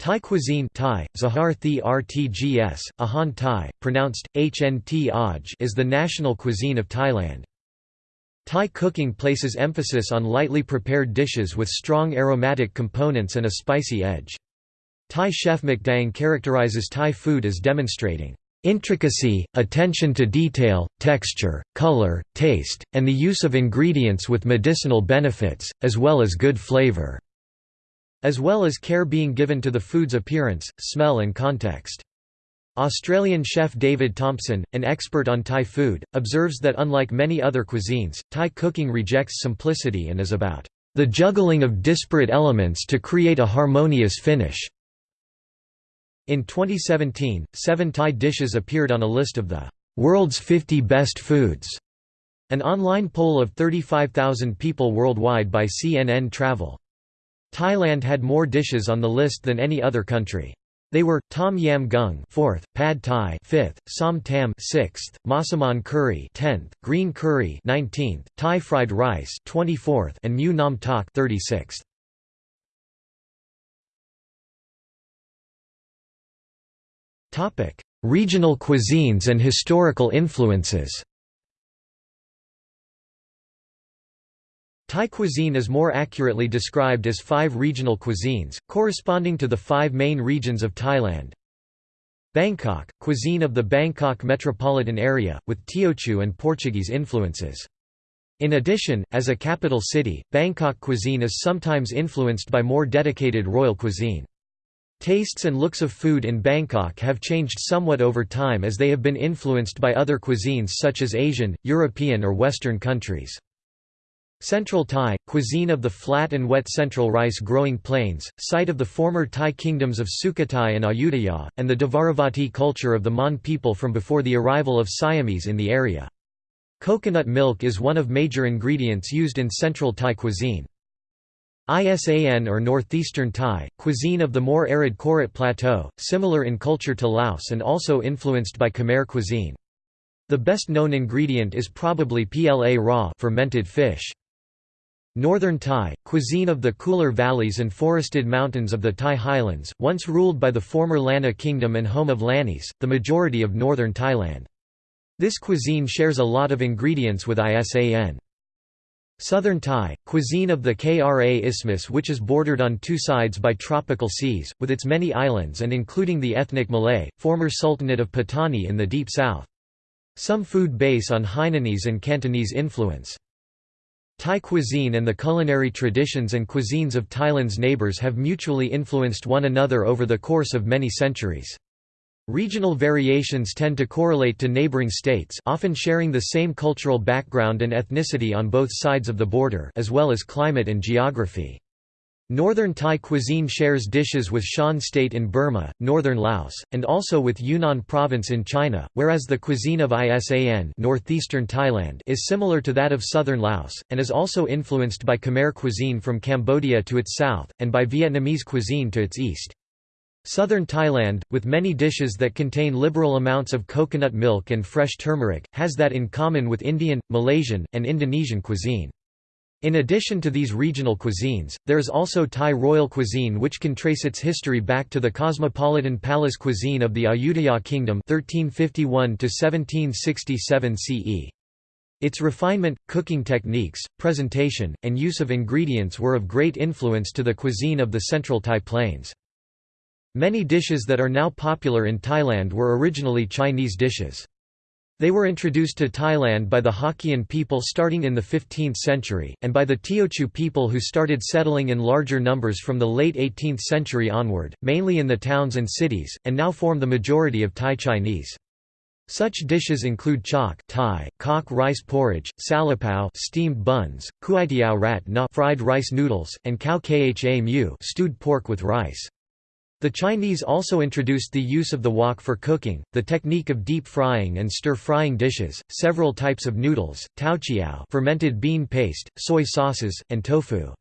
Thai cuisine Thai, Zahar Thi Rtgs, Ahan Thai, pronounced, Hnt Aj is the national cuisine of Thailand. Thai cooking places emphasis on lightly prepared dishes with strong aromatic components and a spicy edge. Thai chef McDang characterizes Thai food as demonstrating Intricacy, attention to detail, texture, color, taste, and the use of ingredients with medicinal benefits, as well as good flavor as well as care being given to the food's appearance, smell and context. Australian chef David Thompson, an expert on Thai food, observes that unlike many other cuisines, Thai cooking rejects simplicity and is about the juggling of disparate elements to create a harmonious finish. In 2017, seven Thai dishes appeared on a list of the world's 50 best foods, an online poll of 35,000 people worldwide by CNN Travel. Thailand had more dishes on the list than any other country. They were Tom Yam Gung, 4th, Pad Thai, 5th, Som Tam, 6th, Massaman curry, 10th, Green curry, 19th, Thai fried rice, 24th, and Mu Nam Tok, 36th. Topic: Regional cuisines and historical influences. Thai cuisine is more accurately described as five regional cuisines, corresponding to the five main regions of Thailand. Bangkok, cuisine of the Bangkok metropolitan area, with Teochew and Portuguese influences. In addition, as a capital city, Bangkok cuisine is sometimes influenced by more dedicated royal cuisine. Tastes and looks of food in Bangkok have changed somewhat over time as they have been influenced by other cuisines such as Asian, European or Western countries. Central Thai, cuisine of the flat and wet central rice-growing plains, site of the former Thai kingdoms of Sukhothai and Ayutthaya, and the Dvaravati culture of the Mon people from before the arrival of Siamese in the area. Coconut milk is one of major ingredients used in Central Thai cuisine. Isan or Northeastern Thai, cuisine of the more arid Korat Plateau, similar in culture to Laos and also influenced by Khmer cuisine. The best known ingredient is probably pla raw fermented fish. Northern Thai, cuisine of the cooler valleys and forested mountains of the Thai highlands, once ruled by the former Lanna kingdom and home of Lannis, the majority of northern Thailand. This cuisine shares a lot of ingredients with ISAN. Southern Thai, cuisine of the Kra Isthmus which is bordered on two sides by tropical seas, with its many islands and including the ethnic Malay, former Sultanate of Patani in the deep south. Some food base on Hainanese and Cantonese influence. Thai cuisine and the culinary traditions and cuisines of Thailand's neighbours have mutually influenced one another over the course of many centuries. Regional variations tend to correlate to neighboring states often sharing the same cultural background and ethnicity on both sides of the border as well as climate and geography. Northern Thai cuisine shares dishes with Shan State in Burma, northern Laos, and also with Yunnan province in China, whereas the cuisine of Isan northeastern Thailand is similar to that of southern Laos, and is also influenced by Khmer cuisine from Cambodia to its south, and by Vietnamese cuisine to its east. Southern Thailand, with many dishes that contain liberal amounts of coconut milk and fresh turmeric, has that in common with Indian, Malaysian, and Indonesian cuisine. In addition to these regional cuisines, there is also Thai royal cuisine which can trace its history back to the cosmopolitan palace cuisine of the Ayutthaya kingdom (1351–1767 CE. Its refinement, cooking techniques, presentation, and use of ingredients were of great influence to the cuisine of the central Thai plains. Many dishes that are now popular in Thailand were originally Chinese dishes. They were introduced to Thailand by the Hokkien people starting in the 15th century, and by the Teochew people who started settling in larger numbers from the late 18th century onward, mainly in the towns and cities, and now form the majority of Thai Chinese. Such dishes include chok Thai, kok rice porridge, salapao steamed buns, kuaitiao rat na fried rice noodles, and khao kha mu stewed pork with rice. The Chinese also introduced the use of the wok for cooking, the technique of deep frying and stir-frying dishes, several types of noodles, taochiao fermented bean paste, soy sauces, and tofu.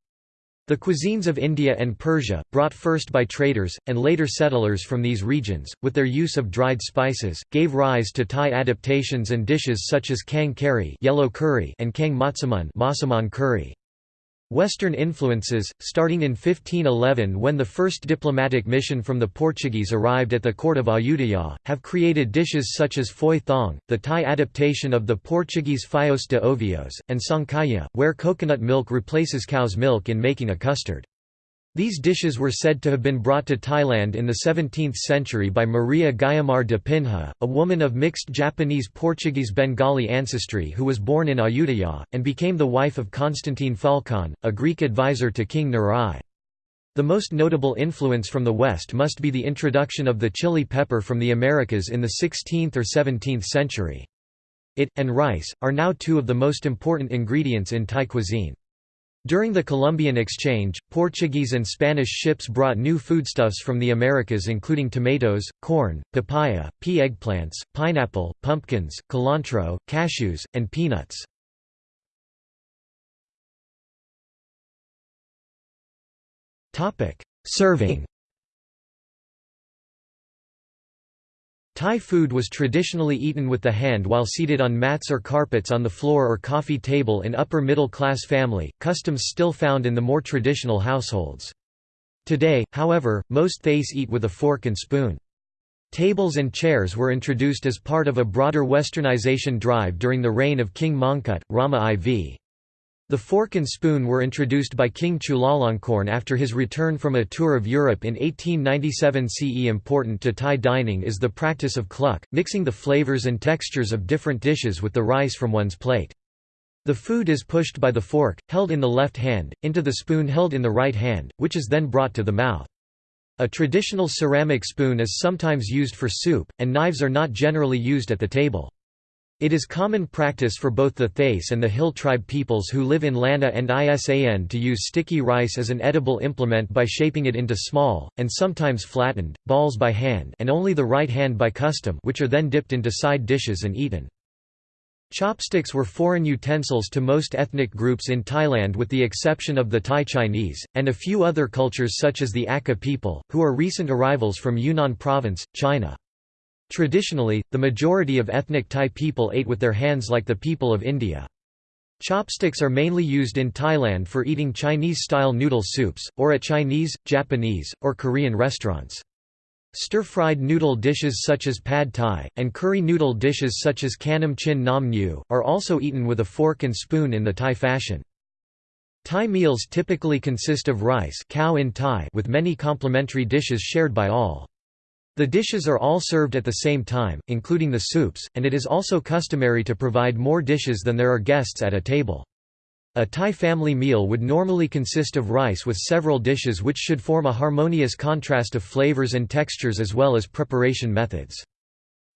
The cuisines of India and Persia, brought first by traders, and later settlers from these regions, with their use of dried spices, gave rise to Thai adaptations and dishes such as kang kari, yellow curry and kang matsamun curry. Western influences, starting in 1511 when the first diplomatic mission from the Portuguese arrived at the court of Ayutthaya, have created dishes such as phoi thong, the Thai adaptation of the Portuguese fios de ovos, and sangkaya, where coconut milk replaces cow's milk in making a custard. These dishes were said to have been brought to Thailand in the 17th century by Maria Guiomar de Pinha, a woman of mixed Japanese-Portuguese-Bengali ancestry who was born in Ayutthaya, and became the wife of Constantine Phaulkon, a Greek advisor to King Nur The most notable influence from the West must be the introduction of the chili pepper from the Americas in the 16th or 17th century. It, and rice, are now two of the most important ingredients in Thai cuisine. During the Columbian Exchange, Portuguese and Spanish ships brought new foodstuffs from the Americas including tomatoes, corn, papaya, pea eggplants, pineapple, pumpkins, cilantro, cashews, and peanuts. Serving Thai food was traditionally eaten with the hand while seated on mats or carpets on the floor or coffee table in upper middle class family, customs still found in the more traditional households. Today, however, most Thais eat with a fork and spoon. Tables and chairs were introduced as part of a broader westernization drive during the reign of King Mongkut, Rama IV. The fork and spoon were introduced by King Chulalongkorn after his return from a tour of Europe in 1897 CE. Important to Thai dining is the practice of kluk, mixing the flavors and textures of different dishes with the rice from one's plate. The food is pushed by the fork, held in the left hand, into the spoon held in the right hand, which is then brought to the mouth. A traditional ceramic spoon is sometimes used for soup, and knives are not generally used at the table. It is common practice for both the Thais and the Hill tribe peoples who live in Lanna and Isan to use sticky rice as an edible implement by shaping it into small, and sometimes flattened, balls by hand and only the right hand by custom which are then dipped into side dishes and eaten. Chopsticks were foreign utensils to most ethnic groups in Thailand with the exception of the Thai Chinese, and a few other cultures such as the Akha people, who are recent arrivals from Yunnan province, China. Traditionally, the majority of ethnic Thai people ate with their hands like the people of India. Chopsticks are mainly used in Thailand for eating Chinese-style noodle soups, or at Chinese, Japanese, or Korean restaurants. Stir-fried noodle dishes such as pad thai, and curry noodle dishes such as kanam chin nam nyu, are also eaten with a fork and spoon in the Thai fashion. Thai meals typically consist of rice cow in Thai with many complementary dishes shared by all. The dishes are all served at the same time, including the soups, and it is also customary to provide more dishes than there are guests at a table. A Thai family meal would normally consist of rice with several dishes which should form a harmonious contrast of flavors and textures as well as preparation methods.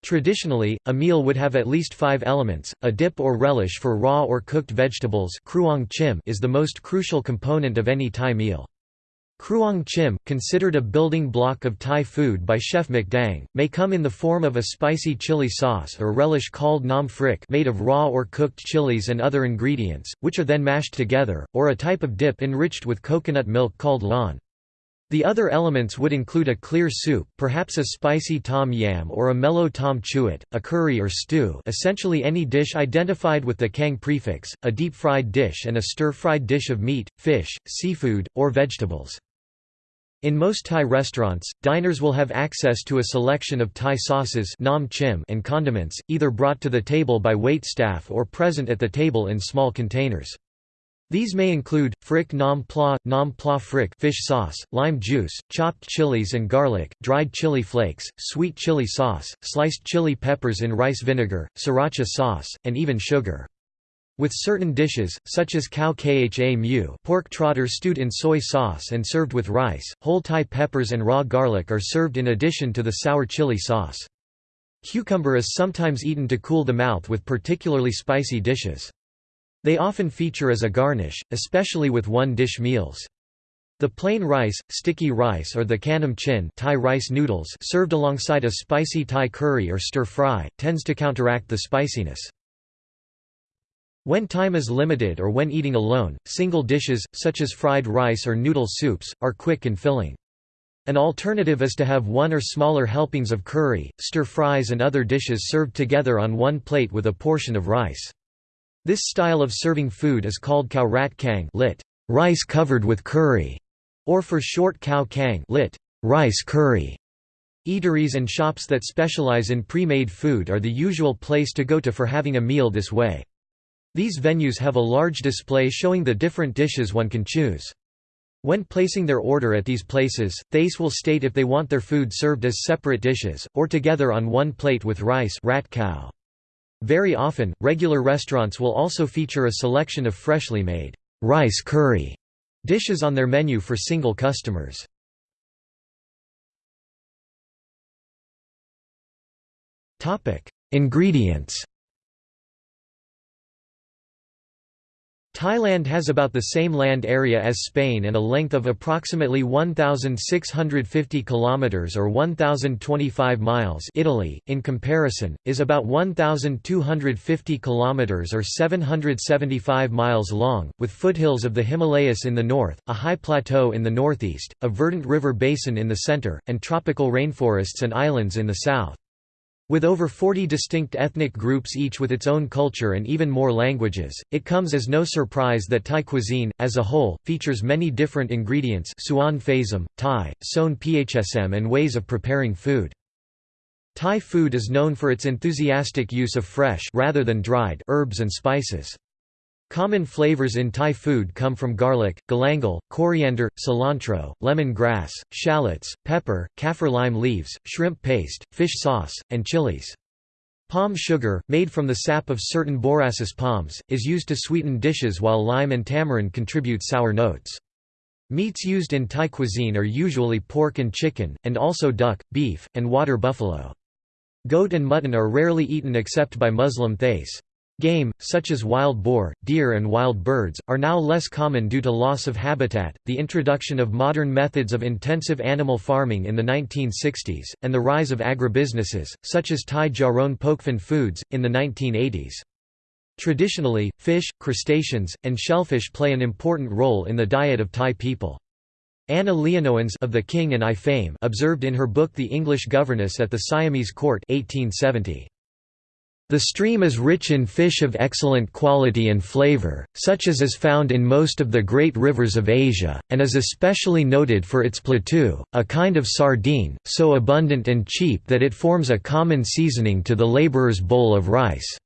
Traditionally, a meal would have at least five elements, a dip or relish for raw or cooked vegetables is the most crucial component of any Thai meal. Kruang chim, considered a building block of Thai food by Chef McDang, may come in the form of a spicy chili sauce or relish called nam phrik made of raw or cooked chilies and other ingredients, which are then mashed together, or a type of dip enriched with coconut milk called lan. The other elements would include a clear soup, perhaps a spicy tom yam or a mellow tom chuit, a curry or stew essentially any dish identified with the kang prefix, a deep-fried dish and a stir-fried dish of meat, fish, seafood, or vegetables. In most Thai restaurants, diners will have access to a selection of Thai sauces nam chim and condiments, either brought to the table by wait staff or present at the table in small containers. These may include, phrik nam pla, nam pla phrik fish sauce, lime juice, chopped chilies and garlic, dried chili flakes, sweet chili sauce, sliced chili peppers in rice vinegar, sriracha sauce, and even sugar. With certain dishes, such as cow kha mu pork trotter stewed in soy sauce and served with rice, whole Thai peppers and raw garlic are served in addition to the sour chili sauce. Cucumber is sometimes eaten to cool the mouth with particularly spicy dishes. They often feature as a garnish, especially with one-dish meals. The plain rice, sticky rice or the kanam chin Thai rice noodles served alongside a spicy Thai curry or stir-fry, tends to counteract the spiciness. When time is limited or when eating alone, single dishes, such as fried rice or noodle soups, are quick and filling. An alternative is to have one or smaller helpings of curry, stir-fries and other dishes served together on one plate with a portion of rice. This style of serving food is called khao rat kang lit. rice covered with curry, or for short khao kang lit, rice curry. Eateries and shops that specialize in pre-made food are the usual place to go to for having a meal this way. These venues have a large display showing the different dishes one can choose. When placing their order at these places, Thais will state if they want their food served as separate dishes, or together on one plate with rice rat cow. Very often, regular restaurants will also feature a selection of freshly made rice curry dishes on their menu for single customers. Ingredients Thailand has about the same land area as Spain and a length of approximately 1650 kilometers or 1025 miles. Italy, in comparison, is about 1250 kilometers or 775 miles long, with foothills of the Himalayas in the north, a high plateau in the northeast, a verdant river basin in the center, and tropical rainforests and islands in the south. With over 40 distinct ethnic groups each with its own culture and even more languages, it comes as no surprise that Thai cuisine, as a whole, features many different ingredients suan phasm, Thai, son phsm and ways of preparing food. Thai food is known for its enthusiastic use of fresh rather than dried herbs and spices. Common flavors in Thai food come from garlic, galangal, coriander, cilantro, lemon grass, shallots, pepper, kaffir lime leaves, shrimp paste, fish sauce, and chilies. Palm sugar, made from the sap of certain borassus palms, is used to sweeten dishes while lime and tamarind contribute sour notes. Meats used in Thai cuisine are usually pork and chicken, and also duck, beef, and water buffalo. Goat and mutton are rarely eaten except by Muslim Thais. Game, such as wild boar, deer and wild birds, are now less common due to loss of habitat, the introduction of modern methods of intensive animal farming in the 1960s, and the rise of agribusinesses, such as Thai Charoen Pokphand Foods, in the 1980s. Traditionally, fish, crustaceans, and shellfish play an important role in the diet of Thai people. Anna Leonowens of The King and I fame observed in her book The English Governess at the Siamese Court 1870. The stream is rich in fish of excellent quality and flavor, such as is found in most of the great rivers of Asia, and is especially noted for its platu, a kind of sardine, so abundant and cheap that it forms a common seasoning to the laborer's bowl of rice.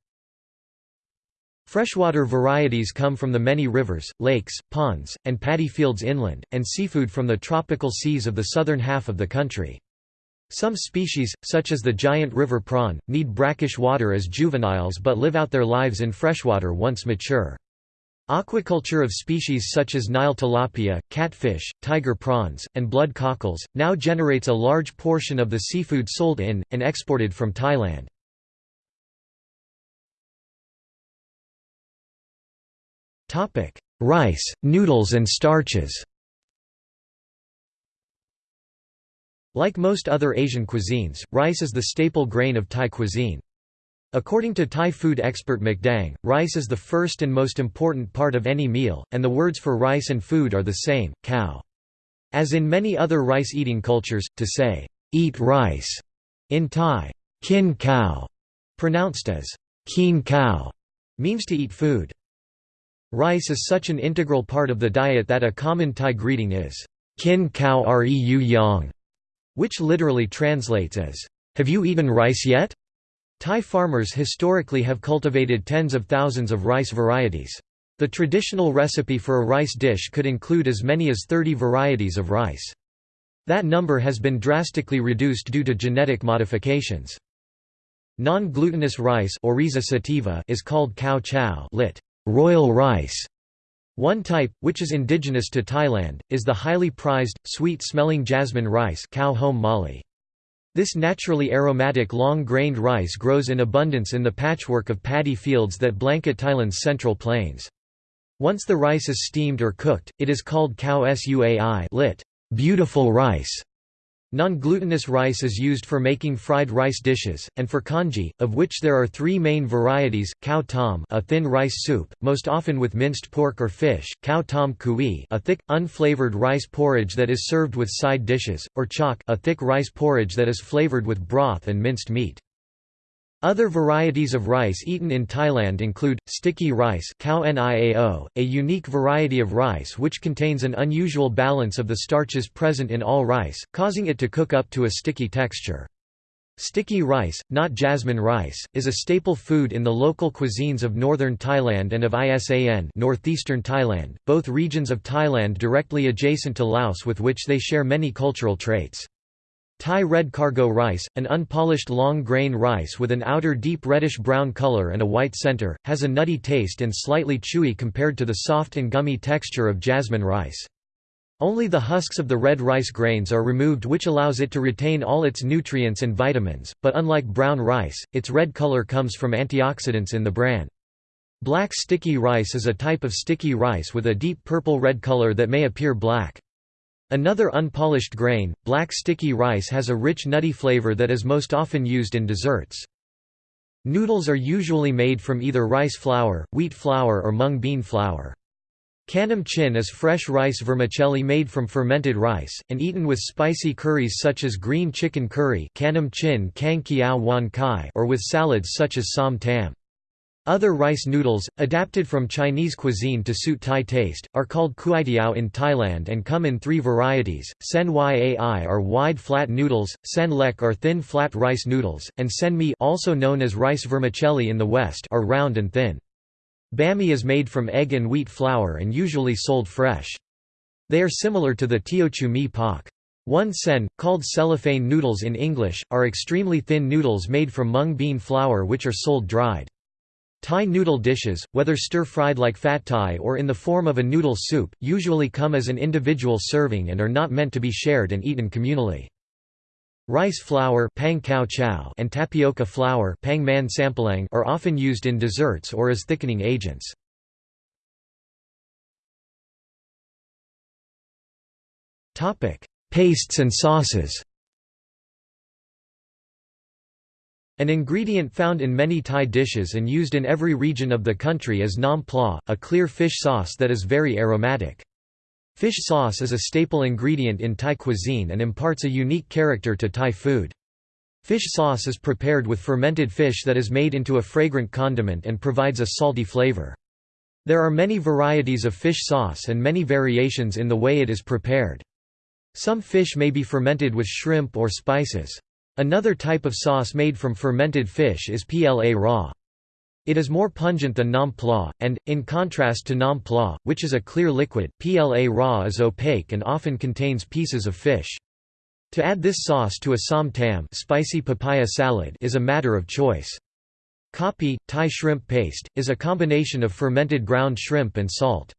Freshwater varieties come from the many rivers, lakes, ponds, and paddy fields inland, and seafood from the tropical seas of the southern half of the country. Some species, such as the giant river prawn, need brackish water as juveniles but live out their lives in freshwater once mature. Aquaculture of species such as Nile tilapia, catfish, tiger prawns, and blood cockles, now generates a large portion of the seafood sold in, and exported from Thailand. Rice, noodles and starches Like most other Asian cuisines, rice is the staple grain of Thai cuisine. According to Thai food expert McDang, rice is the first and most important part of any meal, and the words for rice and food are the same, cow. As in many other rice-eating cultures, to say, eat rice, in Thai, kin cow, pronounced as keen cow, means to eat food. Rice is such an integral part of the diet that a common Thai greeting is, kin cow reu yang, which literally translates as, "'Have you eaten rice yet?' Thai farmers historically have cultivated tens of thousands of rice varieties. The traditional recipe for a rice dish could include as many as 30 varieties of rice. That number has been drastically reduced due to genetic modifications. Non-glutinous rice is called khao chao lit. Royal rice, one type, which is indigenous to Thailand, is the highly prized, sweet-smelling jasmine rice cow home mali. This naturally aromatic long-grained rice grows in abundance in the patchwork of paddy fields that blanket Thailand's central plains. Once the rice is steamed or cooked, it is called khao suai lit. Beautiful rice. Non-glutinous rice is used for making fried rice dishes, and for congee, of which there are three main varieties, khao tom a thin rice soup, most often with minced pork or fish, khao tom kui a thick, unflavored rice porridge that is served with side dishes, or chok a thick rice porridge that is flavored with broth and minced meat. Other varieties of rice eaten in Thailand include, sticky rice a unique variety of rice which contains an unusual balance of the starches present in all rice, causing it to cook up to a sticky texture. Sticky rice, not jasmine rice, is a staple food in the local cuisines of northern Thailand and of ISAN northeastern Thailand, both regions of Thailand directly adjacent to Laos with which they share many cultural traits. Thai red cargo rice, an unpolished long-grain rice with an outer deep reddish-brown color and a white center, has a nutty taste and slightly chewy compared to the soft and gummy texture of jasmine rice. Only the husks of the red rice grains are removed which allows it to retain all its nutrients and vitamins, but unlike brown rice, its red color comes from antioxidants in the bran. Black sticky rice is a type of sticky rice with a deep purple-red color that may appear black. Another unpolished grain, black sticky rice has a rich nutty flavor that is most often used in desserts. Noodles are usually made from either rice flour, wheat flour or mung bean flour. Kanam chin is fresh rice vermicelli made from fermented rice, and eaten with spicy curries such as green chicken curry or with salads such as som tam. Other rice noodles, adapted from Chinese cuisine to suit Thai taste, are called kuaitiao in Thailand and come in three varieties, sen yai are wide flat noodles, sen lek are thin flat rice noodles, and sen mi also known as rice vermicelli in the West are round and thin. Bami is made from egg and wheat flour and usually sold fresh. They are similar to the Teochew mi pak. Wun sen, called cellophane noodles in English, are extremely thin noodles made from mung bean flour which are sold dried. Thai noodle dishes, whether stir-fried like fat Thai or in the form of a noodle soup, usually come as an individual serving and are not meant to be shared and eaten communally. Rice flour pang chow and tapioca flour pang man are often used in desserts or as thickening agents. Pastes and sauces An ingredient found in many Thai dishes and used in every region of the country is nam pla, a clear fish sauce that is very aromatic. Fish sauce is a staple ingredient in Thai cuisine and imparts a unique character to Thai food. Fish sauce is prepared with fermented fish that is made into a fragrant condiment and provides a salty flavor. There are many varieties of fish sauce and many variations in the way it is prepared. Some fish may be fermented with shrimp or spices. Another type of sauce made from fermented fish is pla raw. It is more pungent than nam pla, and, in contrast to nam pla, which is a clear liquid, pla raw is opaque and often contains pieces of fish. To add this sauce to a som tam spicy papaya salad is a matter of choice. Kapi, Thai shrimp paste, is a combination of fermented ground shrimp and salt.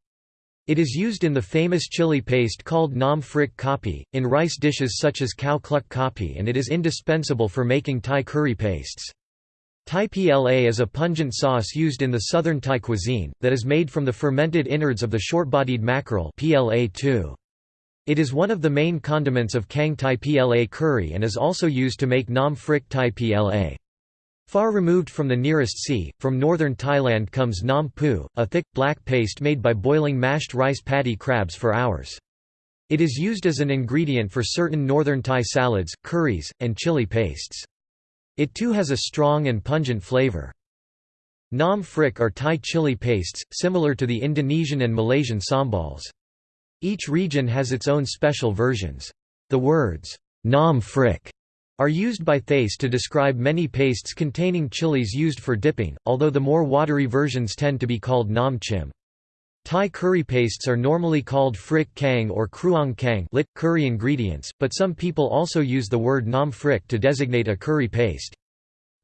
It is used in the famous chili paste called nam phrik kapi, in rice dishes such as khao kluck kapi and it is indispensable for making Thai curry pastes. Thai pla is a pungent sauce used in the southern Thai cuisine, that is made from the fermented innards of the short-bodied mackerel pla -2. It is one of the main condiments of Kang Thai pla curry and is also used to make Nam Phrik Thai pla. Far removed from the nearest sea, from northern Thailand comes Nam Pu, a thick, black paste made by boiling mashed rice paddy crabs for hours. It is used as an ingredient for certain northern Thai salads, curries, and chili pastes. It too has a strong and pungent flavor. Nam phrik are Thai chili pastes, similar to the Indonesian and Malaysian sambals. Each region has its own special versions. The words, nam phrik, are used by Thais to describe many pastes containing chilies used for dipping, although the more watery versions tend to be called nam chim. Thai curry pastes are normally called phrik kang or kruang kang lit, curry ingredients, but some people also use the word nam phrik to designate a curry paste.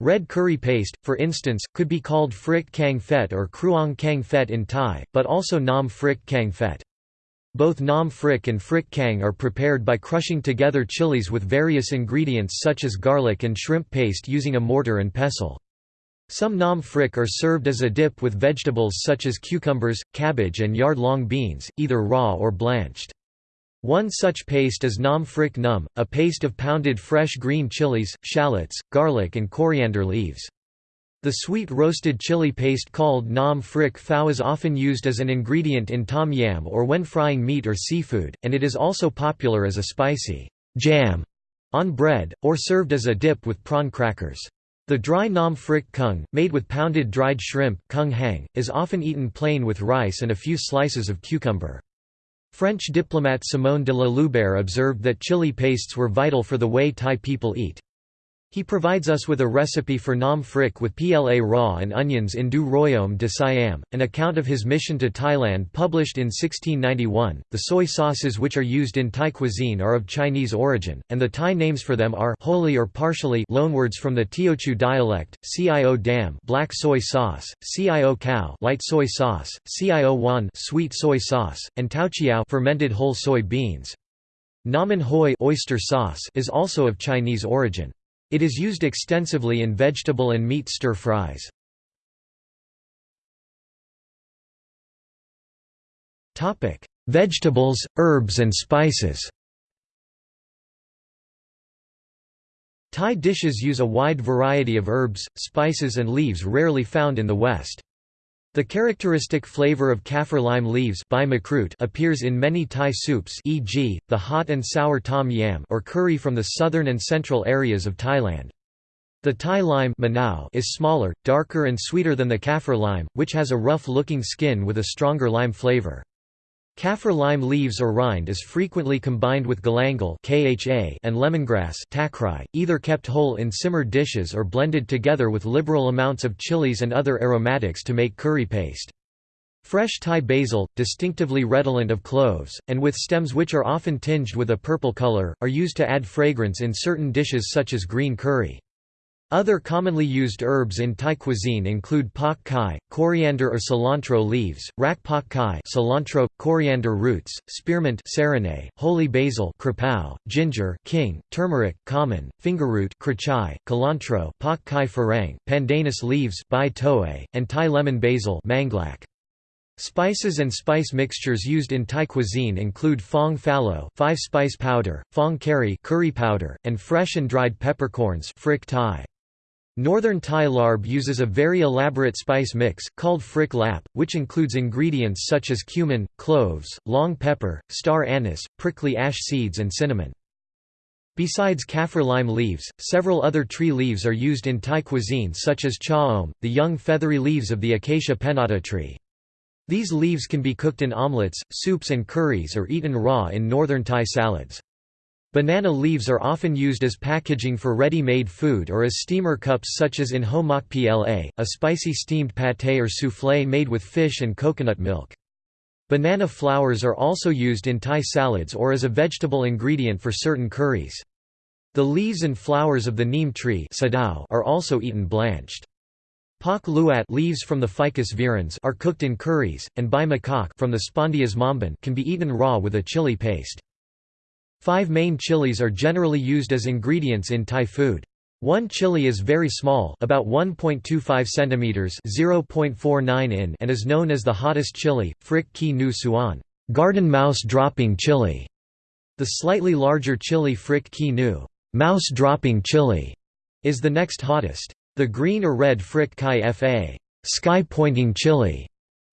Red curry paste, for instance, could be called phrik kang phet or kruang kang phet in Thai, but also nam phrik kang phet. Both nam phrik and phrik kang are prepared by crushing together chilies with various ingredients such as garlic and shrimp paste using a mortar and pestle. Some nam phrik are served as a dip with vegetables such as cucumbers, cabbage and yard-long beans, either raw or blanched. One such paste is nam phrik num, a paste of pounded fresh green chilies, shallots, garlic and coriander leaves. The sweet roasted chili paste called nam phrik phao is often used as an ingredient in tom yam or when frying meat or seafood, and it is also popular as a spicy jam on bread, or served as a dip with prawn crackers. The dry nam frik kung, made with pounded dried shrimp kung hang, is often eaten plain with rice and a few slices of cucumber. French diplomat Simon de la Loubère observed that chili pastes were vital for the way Thai people eat. He provides us with a recipe for nam frik with pla raw and onions in Du Royaume de Siam, an account of his mission to Thailand published in 1691. The soy sauces which are used in Thai cuisine are of Chinese origin, and the Thai names for them are wholly or partially loanwords from the Teochew dialect, Cio dam black soy sauce, Cio cow light soy sauce, Cio wan sweet soy sauce, and Taochiao fermented whole soy beans. Naman hoi oyster sauce is also of Chinese origin. It is used extensively in vegetable and meat stir-fries. Vegetables, herbs and spices Thai dishes use a wide variety of herbs, spices and leaves rarely found in the West. The characteristic flavor of kaffir lime leaves appears in many Thai soups e.g., the hot and sour tom yam or curry from the southern and central areas of Thailand. The Thai lime is smaller, darker and sweeter than the kaffir lime, which has a rough-looking skin with a stronger lime flavor. Kaffir lime leaves or rind is frequently combined with galangal and lemongrass either kept whole in simmered dishes or blended together with liberal amounts of chilies and other aromatics to make curry paste. Fresh Thai basil, distinctively redolent of cloves, and with stems which are often tinged with a purple color, are used to add fragrance in certain dishes such as green curry. Other commonly used herbs in Thai cuisine include pak kai, coriander or cilantro leaves, rak pak kai cilantro, coriander roots, spearmint sarane, holy basil krapao, ginger king, turmeric common, fingerroot krachai, cilantro pak kai farang, pandanus leaves bai toe, and Thai lemon basil manglak. Spices and spice mixtures used in Thai cuisine include fong fallow, five-spice powder, fong curry, curry powder, and fresh and dried peppercorns, frik Thai. Northern Thai larb uses a very elaborate spice mix, called frik lap, which includes ingredients such as cumin, cloves, long pepper, star anise, prickly ash seeds and cinnamon. Besides kaffir lime leaves, several other tree leaves are used in Thai cuisine such as cha om, the young feathery leaves of the acacia pennata tree. These leaves can be cooked in omelets, soups and curries or eaten raw in northern Thai salads. Banana leaves are often used as packaging for ready-made food or as steamer cups such as in homak pla, a spicy steamed pâté or soufflé made with fish and coconut milk. Banana flowers are also used in Thai salads or as a vegetable ingredient for certain curries. The leaves and flowers of the neem tree are also eaten blanched. Pak luat leaves from the Ficus virens are cooked in curries, and bai makak from the Spondias mombin can be eaten raw with a chili paste. Five main chilies are generally used as ingredients in Thai food. One chili is very small, about 1.25 centimeters (0.49 in), and is known as the hottest chili, Frik Ki Nu Suan, garden mouse dropping chili. The slightly larger chili Frik Ki Nu, mouse dropping chili, is the next hottest. The green or red Frik Kai Fa, sky pointing chili,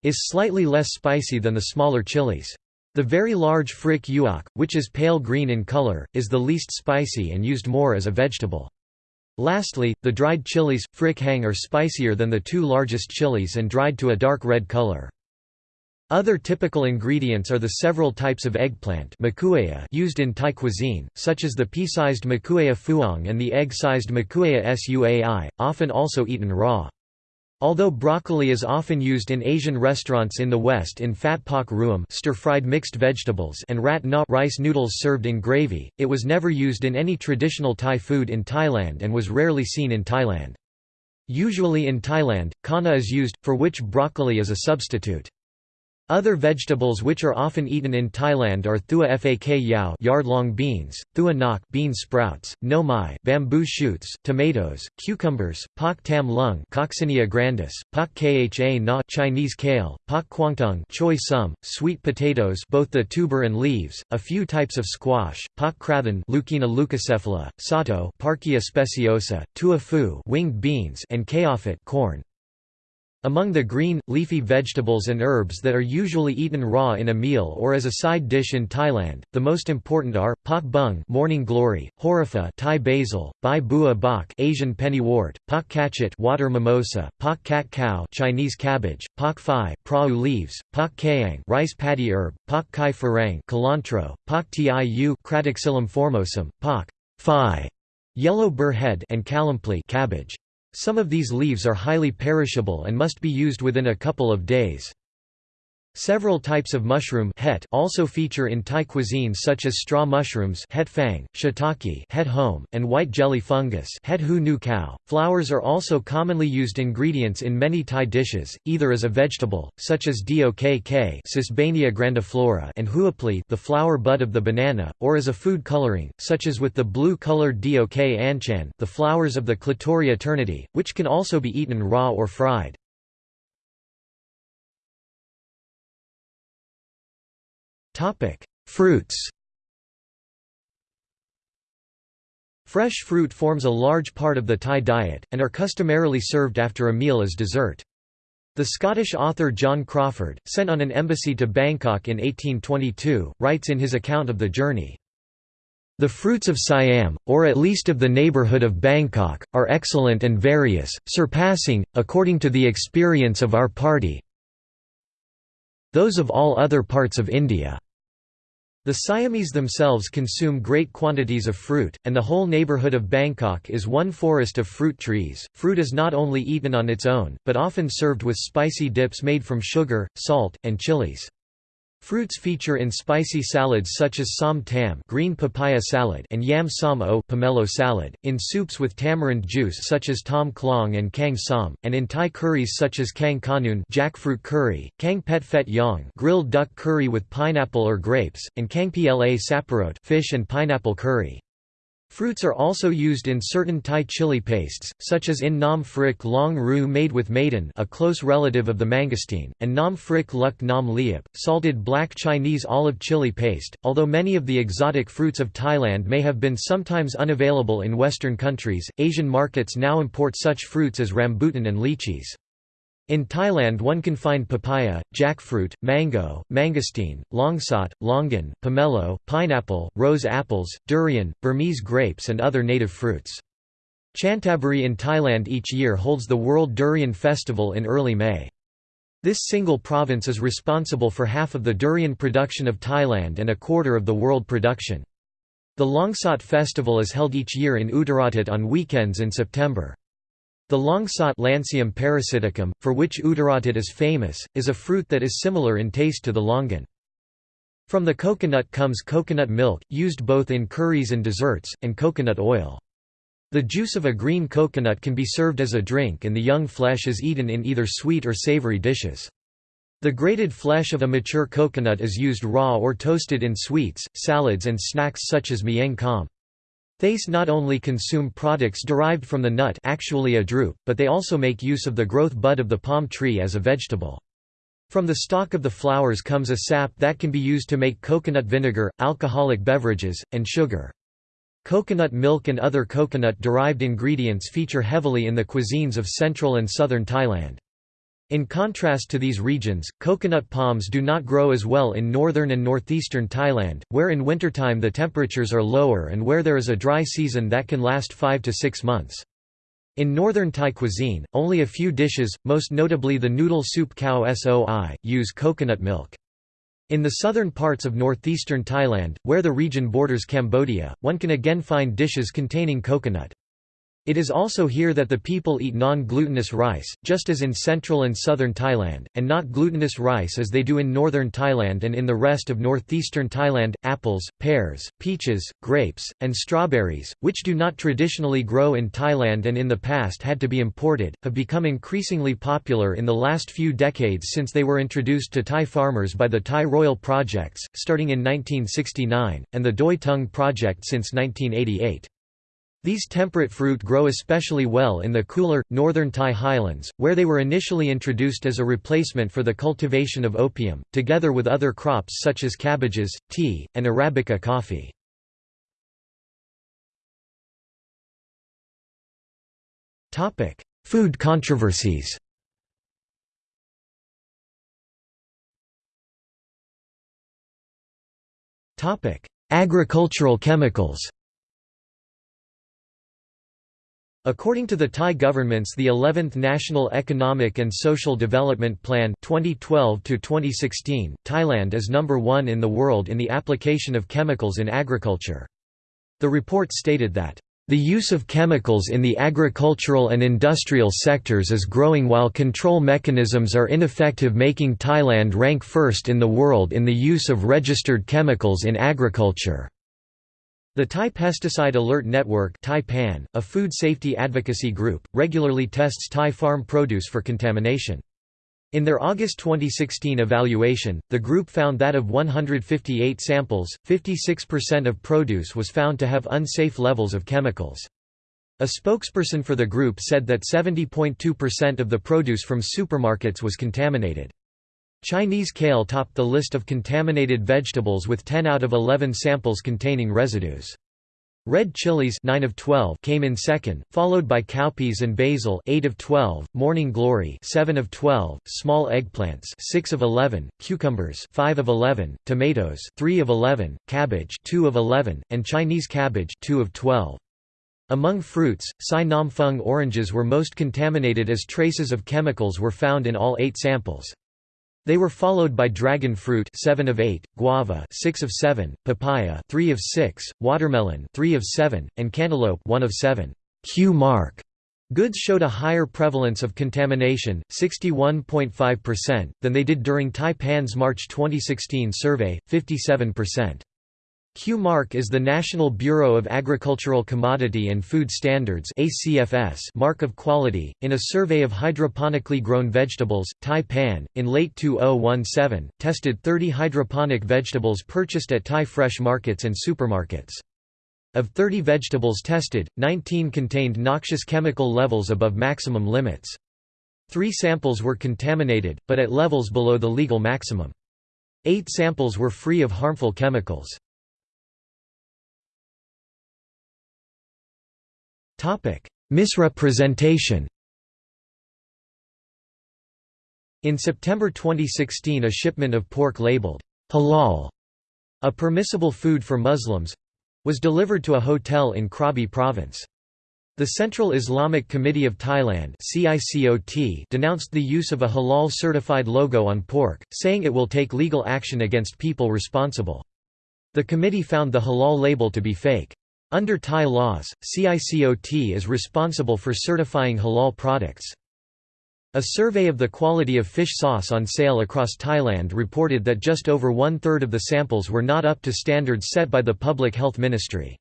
is slightly less spicy than the smaller chilies. The very large frik uok, which is pale green in color, is the least spicy and used more as a vegetable. Lastly, the dried chilies, frik hang are spicier than the two largest chilies and dried to a dark red color. Other typical ingredients are the several types of eggplant used in Thai cuisine, such as the pea-sized makuea phuong and the egg-sized makuea suai, often also eaten raw. Although broccoli is often used in Asian restaurants in the West in phat pak ruam stir-fried mixed vegetables and rat na rice noodles served in gravy, it was never used in any traditional Thai food in Thailand and was rarely seen in Thailand. Usually in Thailand, kana is used, for which broccoli is a substitute. Other vegetables which are often eaten in Thailand are thua fak yao yard-long beans, thua nok bean sprouts, nomai bamboo shoots, tomatoes, cucumbers, pak tam lung Coccinia grandis, pak kha na Chinese kale, pak kwangtung choy sum, sweet potatoes both the tuber and leaves, a few types of squash, pak krathan Leucaena leucocephala, sato Parkia speciosa, tua fu winged beans and kaofit corn. Among the green, leafy vegetables and herbs that are usually eaten raw in a meal or as a side dish in Thailand, the most important are pak bung, morning glory, horifa, Thai basil, bai bua bok, Asian pennywort, pak kachet, water mimosa, pak kat cow, Chinese cabbage, pak phai, prau leaves, pak kaang, rice paddy herb, pak kai farang, cilantro, pak tiu, Cratoxylum formosum, pak phai, yellow burr head, and kalampli, cabbage. Some of these leaves are highly perishable and must be used within a couple of days. Several types of mushroom het also feature in Thai cuisine such as straw mushrooms het phang, shiitake het home, and white jelly fungus het hu nu cow. Flowers are also commonly used ingredients in many Thai dishes, either as a vegetable, such as dok Sesbania grandiflora and huapli the flower bud of the banana, or as a food coloring, such as with the blue-colored dok anchan the flowers of the Clitoria ternatea, which can also be eaten raw or fried. Topic: Fruits. Fresh fruit forms a large part of the Thai diet, and are customarily served after a meal as dessert. The Scottish author John Crawfurd, sent on an embassy to Bangkok in 1822, writes in his account of the journey, The fruits of Siam, or at least of the neighbourhood of Bangkok, are excellent and various, surpassing, according to the experience of our party, those of all other parts of India. The Siamese themselves consume great quantities of fruit, and the whole neighbourhood of Bangkok is one forest of fruit trees. Fruit is not only eaten on its own, but often served with spicy dips made from sugar, salt, and chilies. Fruits feature in spicy salads such as som tam green papaya salad and yam som o pomelo salad, in soups with tamarind juice such as tom klong and kang som, and in Thai curries such as kang kanun jackfruit curry, kang pet phet yong grilled duck curry with pineapple or grapes, and kang pla saparot fish and pineapple curry. Fruits are also used in certain Thai chili pastes, such as in Nam Phrik Long Ru made with maiden a close relative of the mangosteen, and Nam Phrik Luk Nam Liap, salted black Chinese olive chili paste. Although many of the exotic fruits of Thailand may have been sometimes unavailable in Western countries, Asian markets now import such fruits as rambutan and lychees. In Thailand one can find papaya, jackfruit, mango, mangosteen, longsot, longan, pomelo, pineapple, rose apples, durian, Burmese grapes and other native fruits. Chanthaburi in Thailand each year holds the World Durian Festival in early May. This single province is responsible for half of the durian production of Thailand and a quarter of the world production. The Longsot festival is held each year in Uttaradit on weekends in September. The longsot Lansium parasiticum, for which Uttaradit is famous, is a fruit that is similar in taste to the longan. From the coconut comes coconut milk, used both in curries and desserts, and coconut oil. The juice of a green coconut can be served as a drink and the young flesh is eaten in either sweet or savory dishes. The grated flesh of a mature coconut is used raw or toasted in sweets, salads and snacks such as mieng kam. Thais not only consume products derived from the nut actually a drupe, but they also make use of the growth bud of the palm tree as a vegetable. From the stalk of the flowers comes a sap that can be used to make coconut vinegar, alcoholic beverages, and sugar. Coconut milk and other coconut-derived ingredients feature heavily in the cuisines of central and southern Thailand. In contrast to these regions, coconut palms do not grow as well in northern and northeastern Thailand, where in wintertime the temperatures are lower and where there is a dry season that can last 5 to 6 months. In northern Thai cuisine, only a few dishes, most notably the noodle soup khao soi, use coconut milk. In the southern parts of northeastern Thailand, where the region borders Cambodia, one can again find dishes containing coconut. It is also here that the people eat non-glutinous rice, just as in central and southern Thailand, and not glutinous rice as they do in northern Thailand and in the rest of northeastern Thailand. Apples, pears, peaches, grapes, and strawberries, which do not traditionally grow in Thailand and in the past had to be imported, have become increasingly popular in the last few decades since they were introduced to Thai farmers by the Thai Royal Projects, starting in 1969, and the Doi Tung Project since 1988. These temperate fruit grow especially well in the cooler, northern Thai highlands, where they were initially introduced as a replacement for the cultivation of opium, together with other crops such as cabbages, tea, and Arabica coffee. Food controversies Agricultural chemicals According to the Thai government's the 11th National Economic and Social Development Plan 2012 2016, Thailand is number 1 in the world in the application of chemicals in agriculture. The report stated that the use of chemicals in the agricultural and industrial sectors is growing while control mechanisms are ineffective making Thailand rank first in the world in the use of registered chemicals in agriculture. The Thai Pesticide Alert Network a food safety advocacy group, regularly tests Thai farm produce for contamination. In their August 2016 evaluation, the group found that of 158 samples, 56% of produce was found to have unsafe levels of chemicals. A spokesperson for the group said that 70.2% of the produce from supermarkets was contaminated. Chinese kale topped the list of contaminated vegetables with 10 out of 11 samples containing residues. Red chilies 9 of 12 came in second, followed by cowpeas and basil 8 of 12, morning glory 7 of 12, small eggplants 6 of 11, cucumbers 5 of 11, tomatoes 3 of 11, cabbage 2 of 11, and Chinese cabbage 2 of 12. Among fruits, Sai Nam Fung oranges were most contaminated as traces of chemicals were found in all 8 samples. They were followed by dragon fruit 7 of 8, guava 6 of 7, papaya 3 of 6, watermelon 3 of 7, and cantaloupe 1 of 7. Q mark goods showed a higher prevalence of contamination, 61.5%, than they did during Thai-PAN's March 2016 survey, 57%. Q-Mark is the National Bureau of Agricultural Commodity and Food Standards mark of quality. In a survey of hydroponically grown vegetables, Thai-PAN, in late 2017, tested 30 hydroponic vegetables purchased at Thai fresh markets and supermarkets. Of 30 vegetables tested, 19 contained noxious chemical levels above maximum limits. Three samples were contaminated, but at levels below the legal maximum. Eight samples were free of harmful chemicals. Misrepresentation In September 2016 a shipment of pork labeled, halal, a permissible food for Muslims, was delivered to a hotel in Krabi province. The Central Islamic Committee of Thailand denounced the use of a halal-certified logo on pork, saying it will take legal action against people responsible. The committee found the halal label to be fake. Under Thai laws, CICOT is responsible for certifying halal products. A survey of the quality of fish sauce on sale across Thailand reported that just over one-third of the samples were not up to standards set by the Public Health Ministry.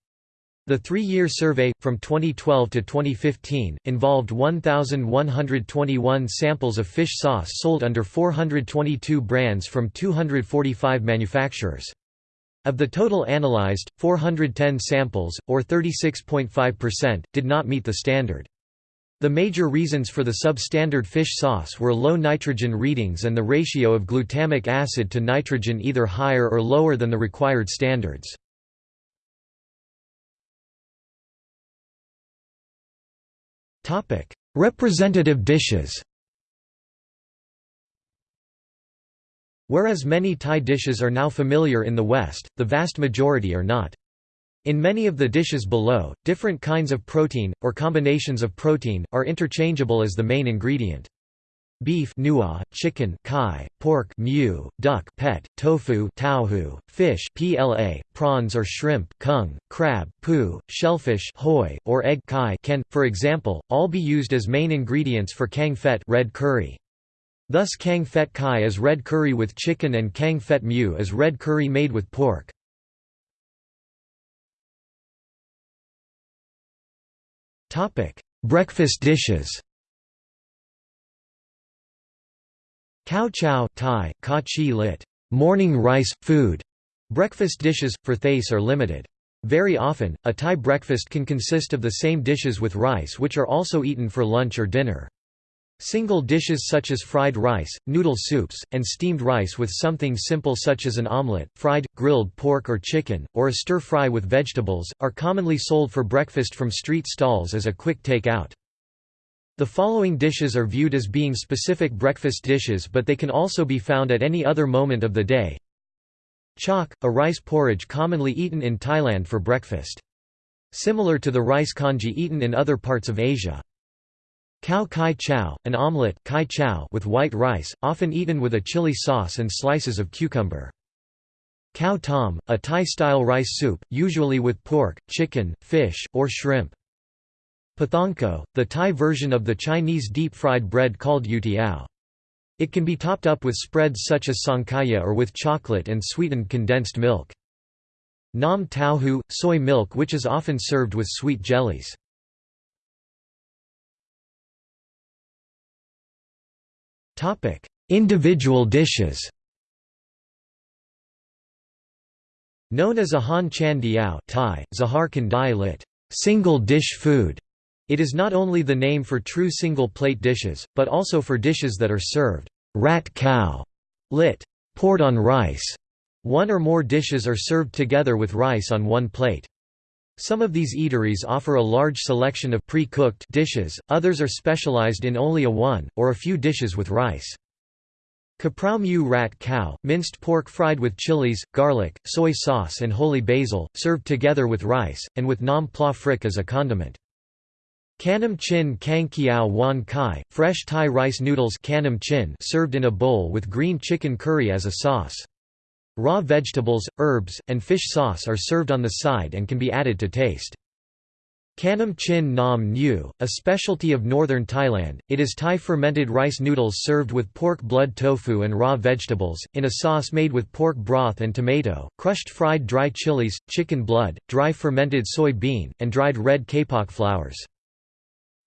The three-year survey, from 2012 to 2015, involved 1,121 samples of fish sauce sold under 422 brands from 245 manufacturers. Of the total analyzed, 410 samples, or 36.5%, did not meet the standard. The major reasons for the substandard fish sauce were low nitrogen readings and the ratio of glutamic acid to nitrogen either higher or lower than the required standards. Representative dishes Whereas many Thai dishes are now familiar in the West, the vast majority are not. In many of the dishes below, different kinds of protein, or combinations of protein, are interchangeable as the main ingredient. Beef nua, chicken kai, pork mu, duck pet, tofu tauhu, fish pla, prawns or shrimp kung, crab pu, shellfish hoi, or egg kai can, for example, all be used as main ingredients for kang fet red curry. Thus kang fet kai is red curry with chicken and kang fet mu is red curry made with pork. Breakfast dishes Khao chow Thai, ka chi lit, morning rice, food. Breakfast dishes, for Thais are limited. Very often, a Thai breakfast can consist of the same dishes with rice which are also eaten for lunch or dinner. Single dishes such as fried rice, noodle soups, and steamed rice with something simple such as an omelette, fried, grilled pork or chicken, or a stir-fry with vegetables, are commonly sold for breakfast from street stalls as a quick take-out. The following dishes are viewed as being specific breakfast dishes but they can also be found at any other moment of the day. Chok, a rice porridge commonly eaten in Thailand for breakfast. Similar to the rice congee eaten in other parts of Asia. Khao kai chow, an omelette kai chow with white rice, often eaten with a chili sauce and slices of cucumber. Khao tom, a Thai-style rice soup, usually with pork, chicken, fish, or shrimp. Pathongko, the Thai version of the Chinese deep-fried bread called youtiao. It can be topped up with spreads such as sangkaya or with chocolate and sweetened condensed milk. Nam tao hu, soy milk which is often served with sweet jellies. Individual dishes Known as a Han Chan Diao Thai, Zahar Kandai lit. Single dish food. It is not only the name for true single-plate dishes, but also for dishes that are served rat khao, lit. poured on rice. One or more dishes are served together with rice on one plate. Some of these eateries offer a large selection of pre-cooked dishes, others are specialized in only a one, or a few dishes with rice. Kaprao mu rat khao, minced pork fried with chilies, garlic, soy sauce and holy basil, served together with rice, and with nam pla phrik as a condiment. Kanam chin kang kiao wan kai, fresh Thai rice noodles kanam chin served in a bowl with green chicken curry as a sauce. Raw vegetables, herbs, and fish sauce are served on the side and can be added to taste. Kanam Chin Nam Nyu, a specialty of northern Thailand, it is Thai fermented rice noodles served with pork blood tofu and raw vegetables, in a sauce made with pork broth and tomato, crushed fried dry chilies, chicken blood, dry fermented soy bean, and dried red kapok flowers.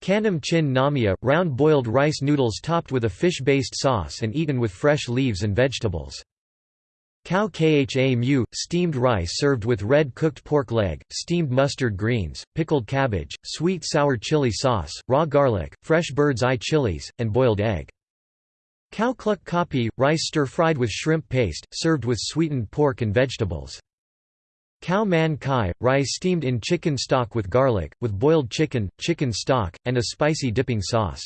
Kanam Chin Namia, round boiled rice noodles topped with a fish-based sauce and eaten with fresh leaves and vegetables. Khao kha mu, steamed rice served with red cooked pork leg, steamed mustard greens, pickled cabbage, sweet sour chili sauce, raw garlic, fresh bird's eye chilies, and boiled egg. Khao cluck kapi, rice stir-fried with shrimp paste, served with sweetened pork and vegetables. Khao man kai, rice steamed in chicken stock with garlic, with boiled chicken, chicken stock, and a spicy dipping sauce.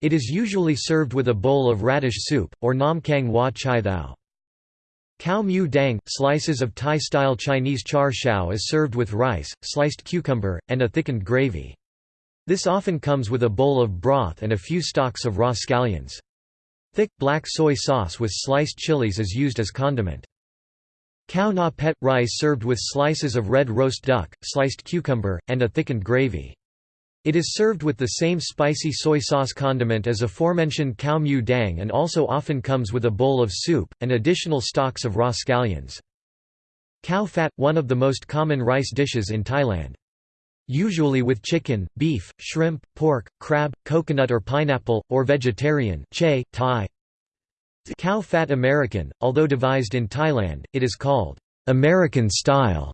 It is usually served with a bowl of radish soup, or nam kang wa chai thao. Khao mu dang, slices of Thai-style Chinese char siu is served with rice, sliced cucumber, and a thickened gravy. This often comes with a bowl of broth and a few stalks of raw scallions. Thick, black soy sauce with sliced chilies is used as condiment. Khao na pet – rice served with slices of red roast duck, sliced cucumber, and a thickened gravy. It is served with the same spicy soy sauce condiment as aforementioned khao mu dang and also often comes with a bowl of soup, and additional stalks of raw scallions. Khao fat – one of the most common rice dishes in Thailand. Usually with chicken, beef, shrimp, pork, crab, coconut or pineapple, or vegetarian che, Thai. Khao fat American, although devised in Thailand, it is called American style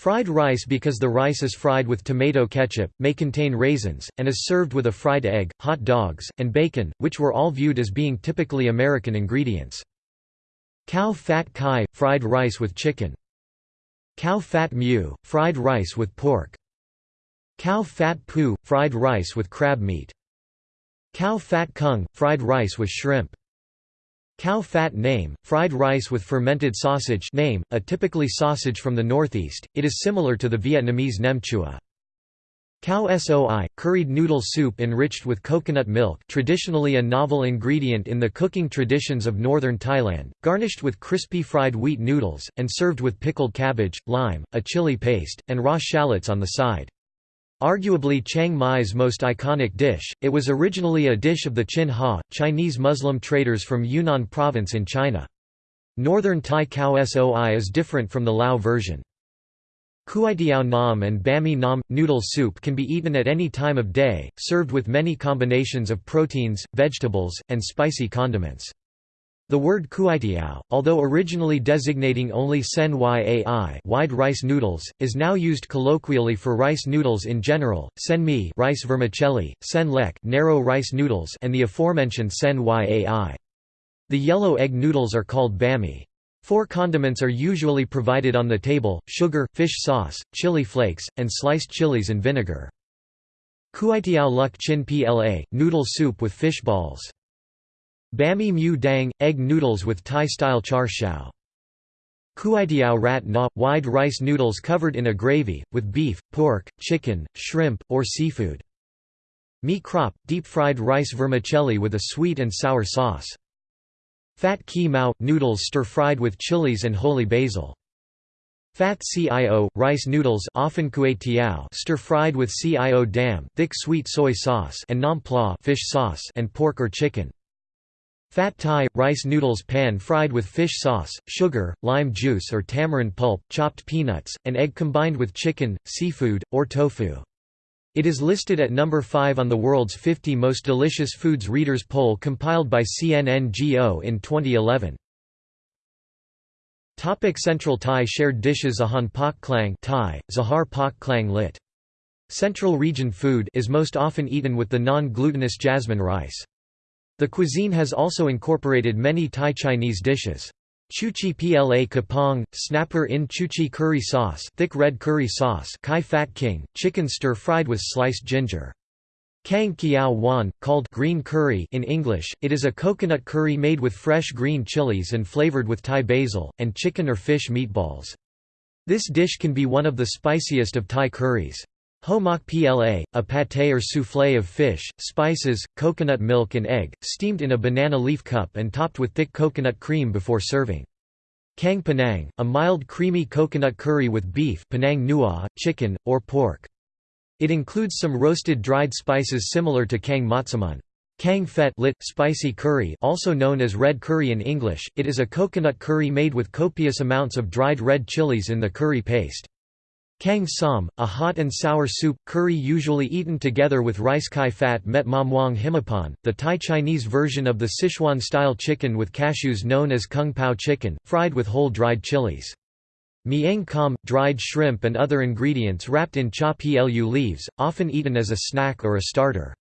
Fried rice because the rice is fried with tomato ketchup, may contain raisins, and is served with a fried egg, hot dogs, and bacon, which were all viewed as being typically American ingredients. Khao fat kai – fried rice with chicken. Khao fat mu – fried rice with pork. Khao fat pu – fried rice with crab meat. Khao fat kung – fried rice with shrimp. Khao fat name, fried rice with fermented sausage name, a typically sausage from the northeast, it is similar to the Vietnamese nem chua. Khao soi, curried noodle soup enriched with coconut milk traditionally a novel ingredient in the cooking traditions of northern Thailand, garnished with crispy fried wheat noodles, and served with pickled cabbage, lime, a chili paste, and raw shallots on the side. Arguably Chiang Mai's most iconic dish, it was originally a dish of the Chin Haw, Chinese Muslim traders from Yunnan province in China. Northern Thai khao soi is different from the Lao version. Kuaitiao nam and bami nam – noodle soup can be eaten at any time of day, served with many combinations of proteins, vegetables, and spicy condiments. The word kuaitiao, although originally designating only sen yai wide rice noodles, is now used colloquially for rice noodles in general, sen mi rice vermicelli, sen lek narrow rice noodles and the aforementioned sen yai. The yellow egg noodles are called bami. Four condiments are usually provided on the table, sugar, fish sauce, chili flakes, and sliced chilies and vinegar. Kuaitiao luk chin pla, noodle soup with fish balls. Bami mu dang – egg noodles with Thai-style char siu. Kuaitiao rat na – wide rice noodles covered in a gravy, with beef, pork, chicken, shrimp, or seafood. Mee krop – deep-fried rice vermicelli with a sweet and sour sauce. Fat ki mao – noodles stir-fried with chilies and holy basil. Fat cio – rice noodles often stir-fried with cio dam thick sweet soy sauce and nam pla fish sauce and pork or chicken. Fat Thai – rice noodles pan-fried with fish sauce, sugar, lime juice or tamarind pulp, chopped peanuts, and egg combined with chicken, seafood, or tofu. It is listed at number 5 on the world's 50 most delicious foods readers poll compiled by CNNGO in 2011. Topic Central Thai shared dishes Ahan Pak Klang Thai, Zahar Pak Klang lit. Central region food is most often eaten with the non-glutinous jasmine rice. The cuisine has also incorporated many Thai Chinese dishes. Chuchi pla kapong, snapper in chuchi curry sauce thick red curry sauce kai fat king, chicken stir-fried with sliced ginger. Kang Kiao Wan, called green curry in English, it is a coconut curry made with fresh green chilies and flavored with Thai basil, and chicken or fish meatballs. This dish can be one of the spiciest of Thai curries. Homak pla, a pâté or soufflé of fish, spices, coconut milk and egg, steamed in a banana leaf cup and topped with thick coconut cream before serving. Kang Panang, a mild creamy coconut curry with beef Penang Nua, chicken, or pork. It includes some roasted dried spices similar to Kang Matsaman. Kang Phet lit, spicy curry also known as red curry in English, it is a coconut curry made with copious amounts of dried red chilies in the curry paste. Kang Som, a hot and sour soup, curry usually eaten together with rice kai fat met mamwang himapan, the Thai-Chinese version of the Sichuan-style chicken with cashews known as kung pao chicken, fried with whole dried chilies. Miang kam, dried shrimp and other ingredients wrapped in cha plu leaves, often eaten as a snack or a starter.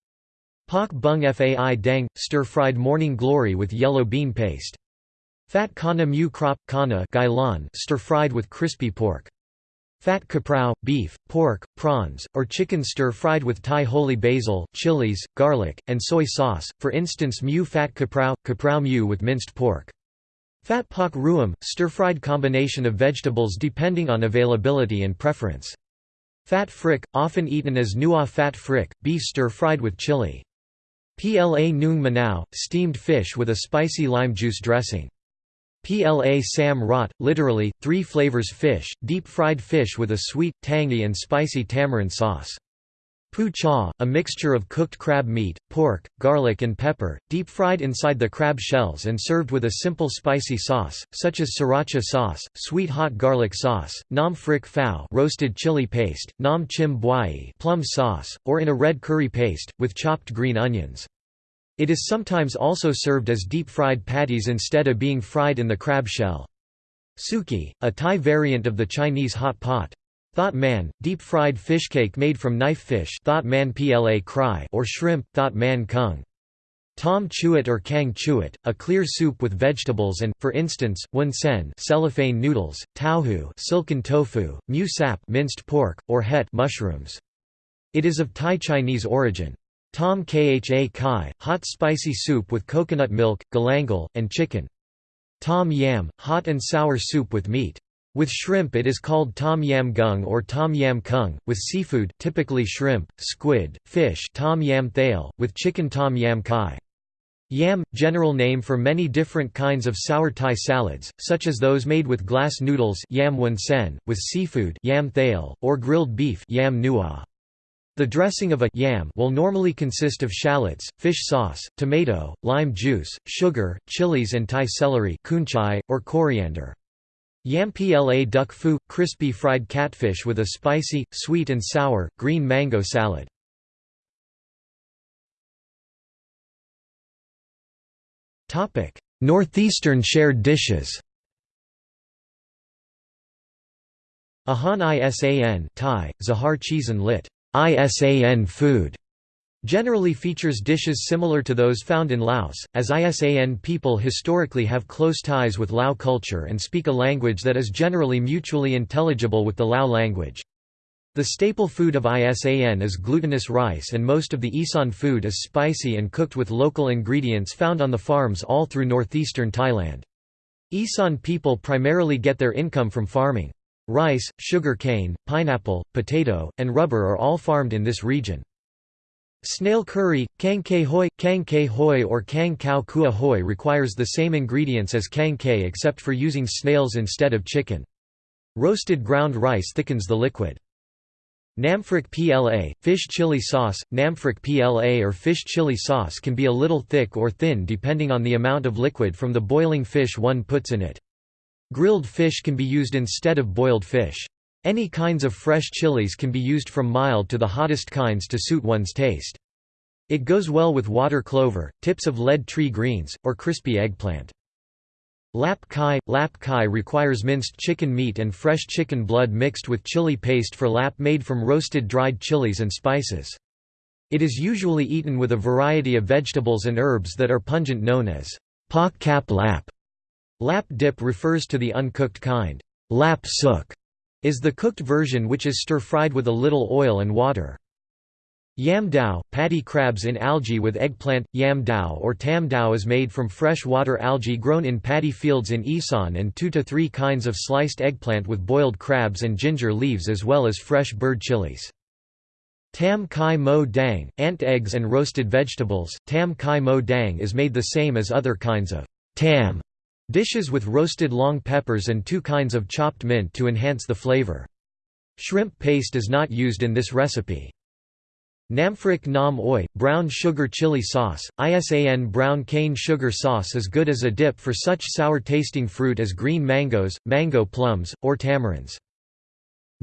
Pak bung fai dang, stir-fried morning glory with yellow bean paste. Fat kana mu krop, kana stir-fried with crispy pork. Fat kaprao, beef, pork, prawns, or chicken stir-fried with Thai holy basil, chilies, garlic, and soy sauce, for instance mu fat kaprao, kaprao mu with minced pork. Fat pak ruam, stir-fried combination of vegetables depending on availability and preference. Fat phrik, often eaten as nua fat phrik, beef stir-fried with chili. Pla nung manao, steamed fish with a spicy lime juice dressing. Pla sam rot, literally, three flavors fish, deep-fried fish with a sweet, tangy and spicy tamarind sauce. Pu cha, a mixture of cooked crab meat, pork, garlic and pepper, deep-fried inside the crab shells and served with a simple spicy sauce, such as sriracha sauce, sweet hot garlic sauce, nam phrik phao roasted chili paste, nam chim buai plum sauce, or in a red curry paste, with chopped green onions. It is sometimes also served as deep-fried patties instead of being fried in the crab shell. Suki, a Thai variant of the Chinese hot pot. Thot man, deep-fried fish cake made from knife fish thot man pla cry or shrimp thot man kung. Tom chuit or kang chuit, a clear soup with vegetables and, for instance, wun sen cellophane noodles, tauhu silken tofu, mu sap minced pork, or het mushrooms. It is of Thai Chinese origin. Tom Kha Kai, hot spicy soup with coconut milk, galangal, and chicken. Tom yam, hot and sour soup with meat. With shrimp it is called tom yam gung or tom yam kung, with seafood typically shrimp, squid, fish tom yam thale, with chicken tom yam kai. Yam, general name for many different kinds of sour Thai salads, such as those made with glass noodles yam sen, with seafood yam thale, or grilled beef yam nua. The dressing of a yam will normally consist of shallots, fish sauce, tomato, lime juice, sugar, chilies and Thai celery kunchai, or coriander. Yam pla duck fu – crispy fried catfish with a spicy, sweet and sour, green mango salad. Northeastern shared dishes Ahan Isan Thai, Zahar Cheesan lit. ISAN food generally features dishes similar to those found in Laos, as ISAN people historically have close ties with Lao culture and speak a language that is generally mutually intelligible with the Lao language. The staple food of ISAN is glutinous rice and most of the Isan food is spicy and cooked with local ingredients found on the farms all through northeastern Thailand. Isan people primarily get their income from farming. Rice, sugar cane, pineapple, potato, and rubber are all farmed in this region. Snail curry, kang ke hoi, kang ke hoi or kang kao kua hoi requires the same ingredients as kang ke except for using snails instead of chicken. Roasted ground rice thickens the liquid. Namphrik PLA, fish chili sauce, Namphrik PLA or fish chili sauce can be a little thick or thin depending on the amount of liquid from the boiling fish one puts in it. Grilled fish can be used instead of boiled fish. Any kinds of fresh chilies can be used from mild to the hottest kinds to suit one's taste. It goes well with water clover, tips of lead tree greens, or crispy eggplant. Lap kai – Lap kai requires minced chicken meat and fresh chicken blood mixed with chili paste for lap made from roasted dried chilies and spices. It is usually eaten with a variety of vegetables and herbs that are pungent known as pak kap lap. Lap dip refers to the uncooked kind. Lap suk is the cooked version which is stir-fried with a little oil and water. Yam dao, paddy crabs in algae with eggplant, yam dao or tam dao is made from fresh water algae grown in paddy fields in Isan and two to three kinds of sliced eggplant with boiled crabs and ginger leaves as well as fresh bird chilies. Tam kai mo dang, ant eggs and roasted vegetables, tam kai mo dang is made the same as other kinds of tam Dishes with roasted long peppers and two kinds of chopped mint to enhance the flavor. Shrimp paste is not used in this recipe. Namphrik nam oi, brown sugar chili sauce, ISAN brown cane sugar sauce is good as a dip for such sour-tasting fruit as green mangoes, mango plums, or tamarinds.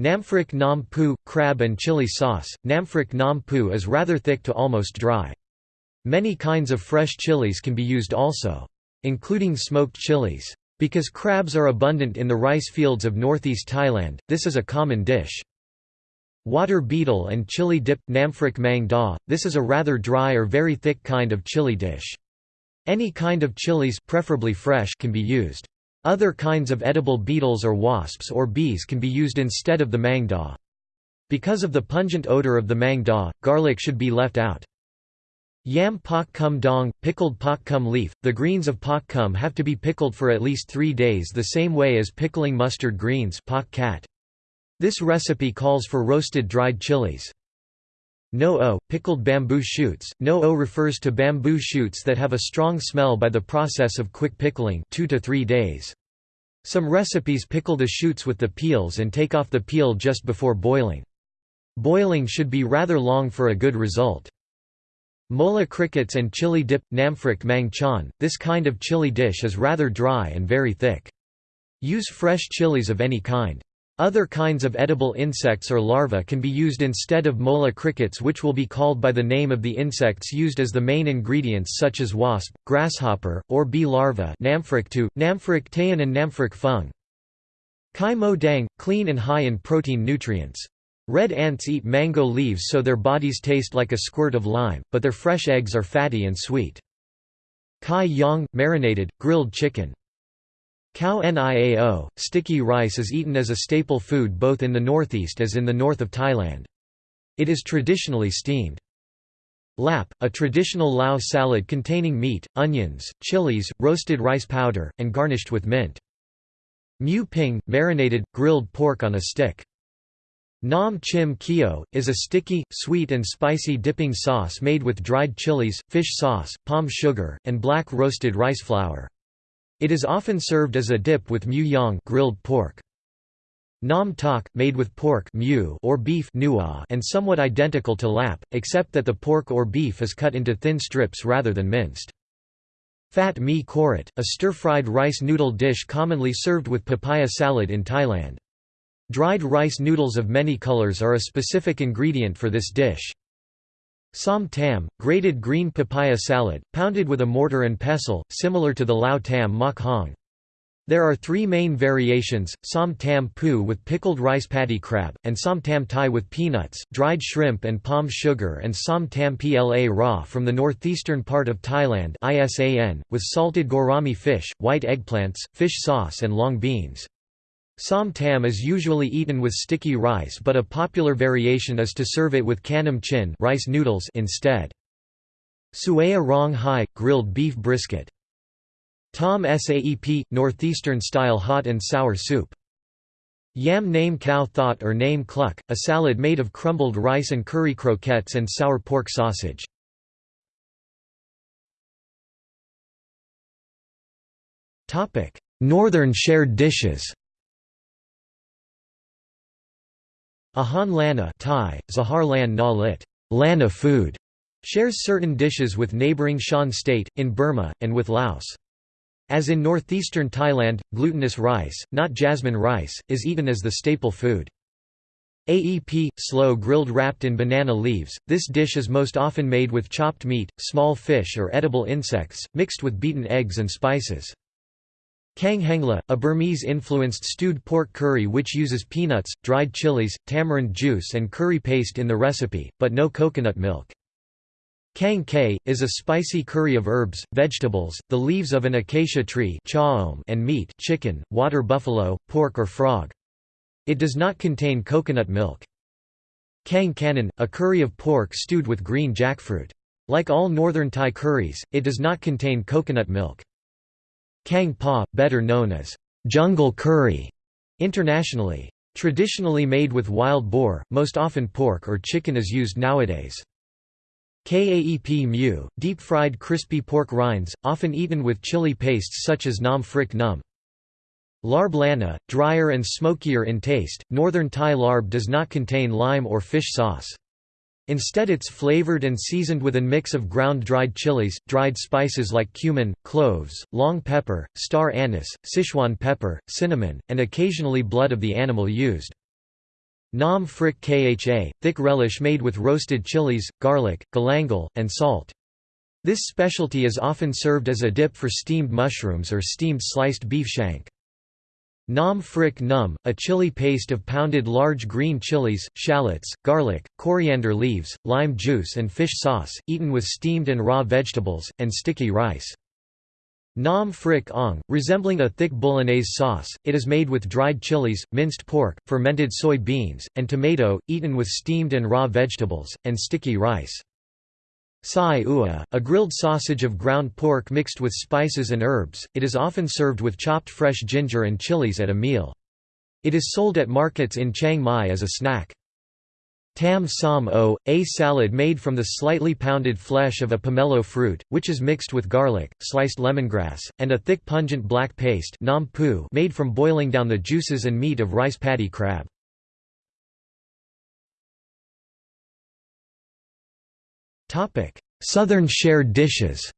Namphrik nam pu, crab and chili sauce, Namphrik nam pu is rather thick to almost dry. Many kinds of fresh chilies can be used also including smoked chilies. Because crabs are abundant in the rice fields of northeast Thailand, this is a common dish. Water beetle and chili dip Namphrik mang da, this is a rather dry or very thick kind of chili dish. Any kind of chilies preferably fresh can be used. Other kinds of edible beetles or wasps or bees can be used instead of the mang da. Because of the pungent odor of the mang da, garlic should be left out. Yam pak kum dong, pickled pak kum leaf. The greens of pak kum have to be pickled for at least three days the same way as pickling mustard greens pak kat. This recipe calls for roasted dried chilies. No o, pickled bamboo shoots. No o refers to bamboo shoots that have a strong smell by the process of quick pickling 2 to 3 days. Some recipes pickle the shoots with the peels and take off the peel just before boiling. Boiling should be rather long for a good result. Mole crickets and chili dip Namphrik mang chan. This kind of chili dish is rather dry and very thick. Use fresh chilies of any kind. Other kinds of edible insects or larvae can be used instead of mole crickets which will be called by the name of the insects used as the main ingredients such as wasp, grasshopper, or bee larvae Namphrik tu, Namphrik tayan and Namphrik fung. Kai mo dang, clean and high in protein nutrients. Red ants eat mango leaves so their bodies taste like a squirt of lime, but their fresh eggs are fatty and sweet. Kai yang, marinated, grilled chicken. Khao niao, sticky rice is eaten as a staple food both in the northeast as in the north of Thailand. It is traditionally steamed. Lap, a traditional Lao salad containing meat, onions, chilies, roasted rice powder, and garnished with mint. Mu ping, marinated, grilled pork on a stick. Nam chim kio, is a sticky, sweet and spicy dipping sauce made with dried chilies, fish sauce, palm sugar, and black roasted rice flour. It is often served as a dip with mu yang grilled pork. Nam tok, made with pork or beef and somewhat identical to lap, except that the pork or beef is cut into thin strips rather than minced. Fat mi korat, a stir-fried rice noodle dish commonly served with papaya salad in Thailand. Dried rice noodles of many colors are a specific ingredient for this dish. Som tam, grated green papaya salad, pounded with a mortar and pestle, similar to the lao tam mak hong. There are three main variations, som tam pu with pickled rice paddy crab, and som tam thai with peanuts, dried shrimp and palm sugar and som tam pla raw from the northeastern part of Thailand with salted gourami fish, white eggplants, fish sauce and long beans. Som tam is usually eaten with sticky rice but a popular variation is to serve it with kanam chin rice noodles instead. Suaya rong hai, grilled beef brisket. Tom Saep – Northeastern-style hot and sour soup. Yam name cow thought or name cluck, a salad made of crumbled rice and curry croquettes and sour pork sausage. Northern shared dishes Ahan Lanna Thai, Zahar Lan Na Lit. Lanna food, shares certain dishes with neighbouring Shan state, in Burma, and with Laos. As in northeastern Thailand, glutinous rice, not jasmine rice, is eaten as the staple food. AEP, slow grilled wrapped in banana leaves, this dish is most often made with chopped meat, small fish or edible insects, mixed with beaten eggs and spices. Kang hengla, a Burmese-influenced stewed pork curry which uses peanuts, dried chilies, tamarind juice and curry paste in the recipe, but no coconut milk. Kang kay, is a spicy curry of herbs, vegetables, the leaves of an acacia tree and meat chicken, water buffalo, pork or frog. It does not contain coconut milk. Kang kanan, a curry of pork stewed with green jackfruit. Like all northern Thai curries, it does not contain coconut milk. Kang pa, better known as jungle curry internationally. Traditionally made with wild boar, most often pork or chicken is used nowadays. Kaep mu, deep-fried crispy pork rinds, often eaten with chili pastes such as nam phrik num. Larb Lanna, drier and smokier in taste, northern Thai larb does not contain lime or fish sauce. Instead it's flavored and seasoned with a mix of ground dried chilies, dried spices like cumin, cloves, long pepper, star anise, Sichuan pepper, cinnamon, and occasionally blood of the animal used. Nam phrik kha, thick relish made with roasted chilies, garlic, galangal, and salt. This specialty is often served as a dip for steamed mushrooms or steamed sliced beef shank. Nam phrik num, a chili paste of pounded large green chilies, shallots, garlic, coriander leaves, lime juice and fish sauce, eaten with steamed and raw vegetables, and sticky rice. Nam phrik ong, resembling a thick bolognese sauce, it is made with dried chilies, minced pork, fermented soy beans, and tomato, eaten with steamed and raw vegetables, and sticky rice. Sai ua, a grilled sausage of ground pork mixed with spices and herbs, it is often served with chopped fresh ginger and chilies at a meal. It is sold at markets in Chiang Mai as a snack. Tam Sam o, a salad made from the slightly pounded flesh of a pomelo fruit, which is mixed with garlic, sliced lemongrass, and a thick pungent black paste made from boiling down the juices and meat of rice paddy crab. Southern shared dishes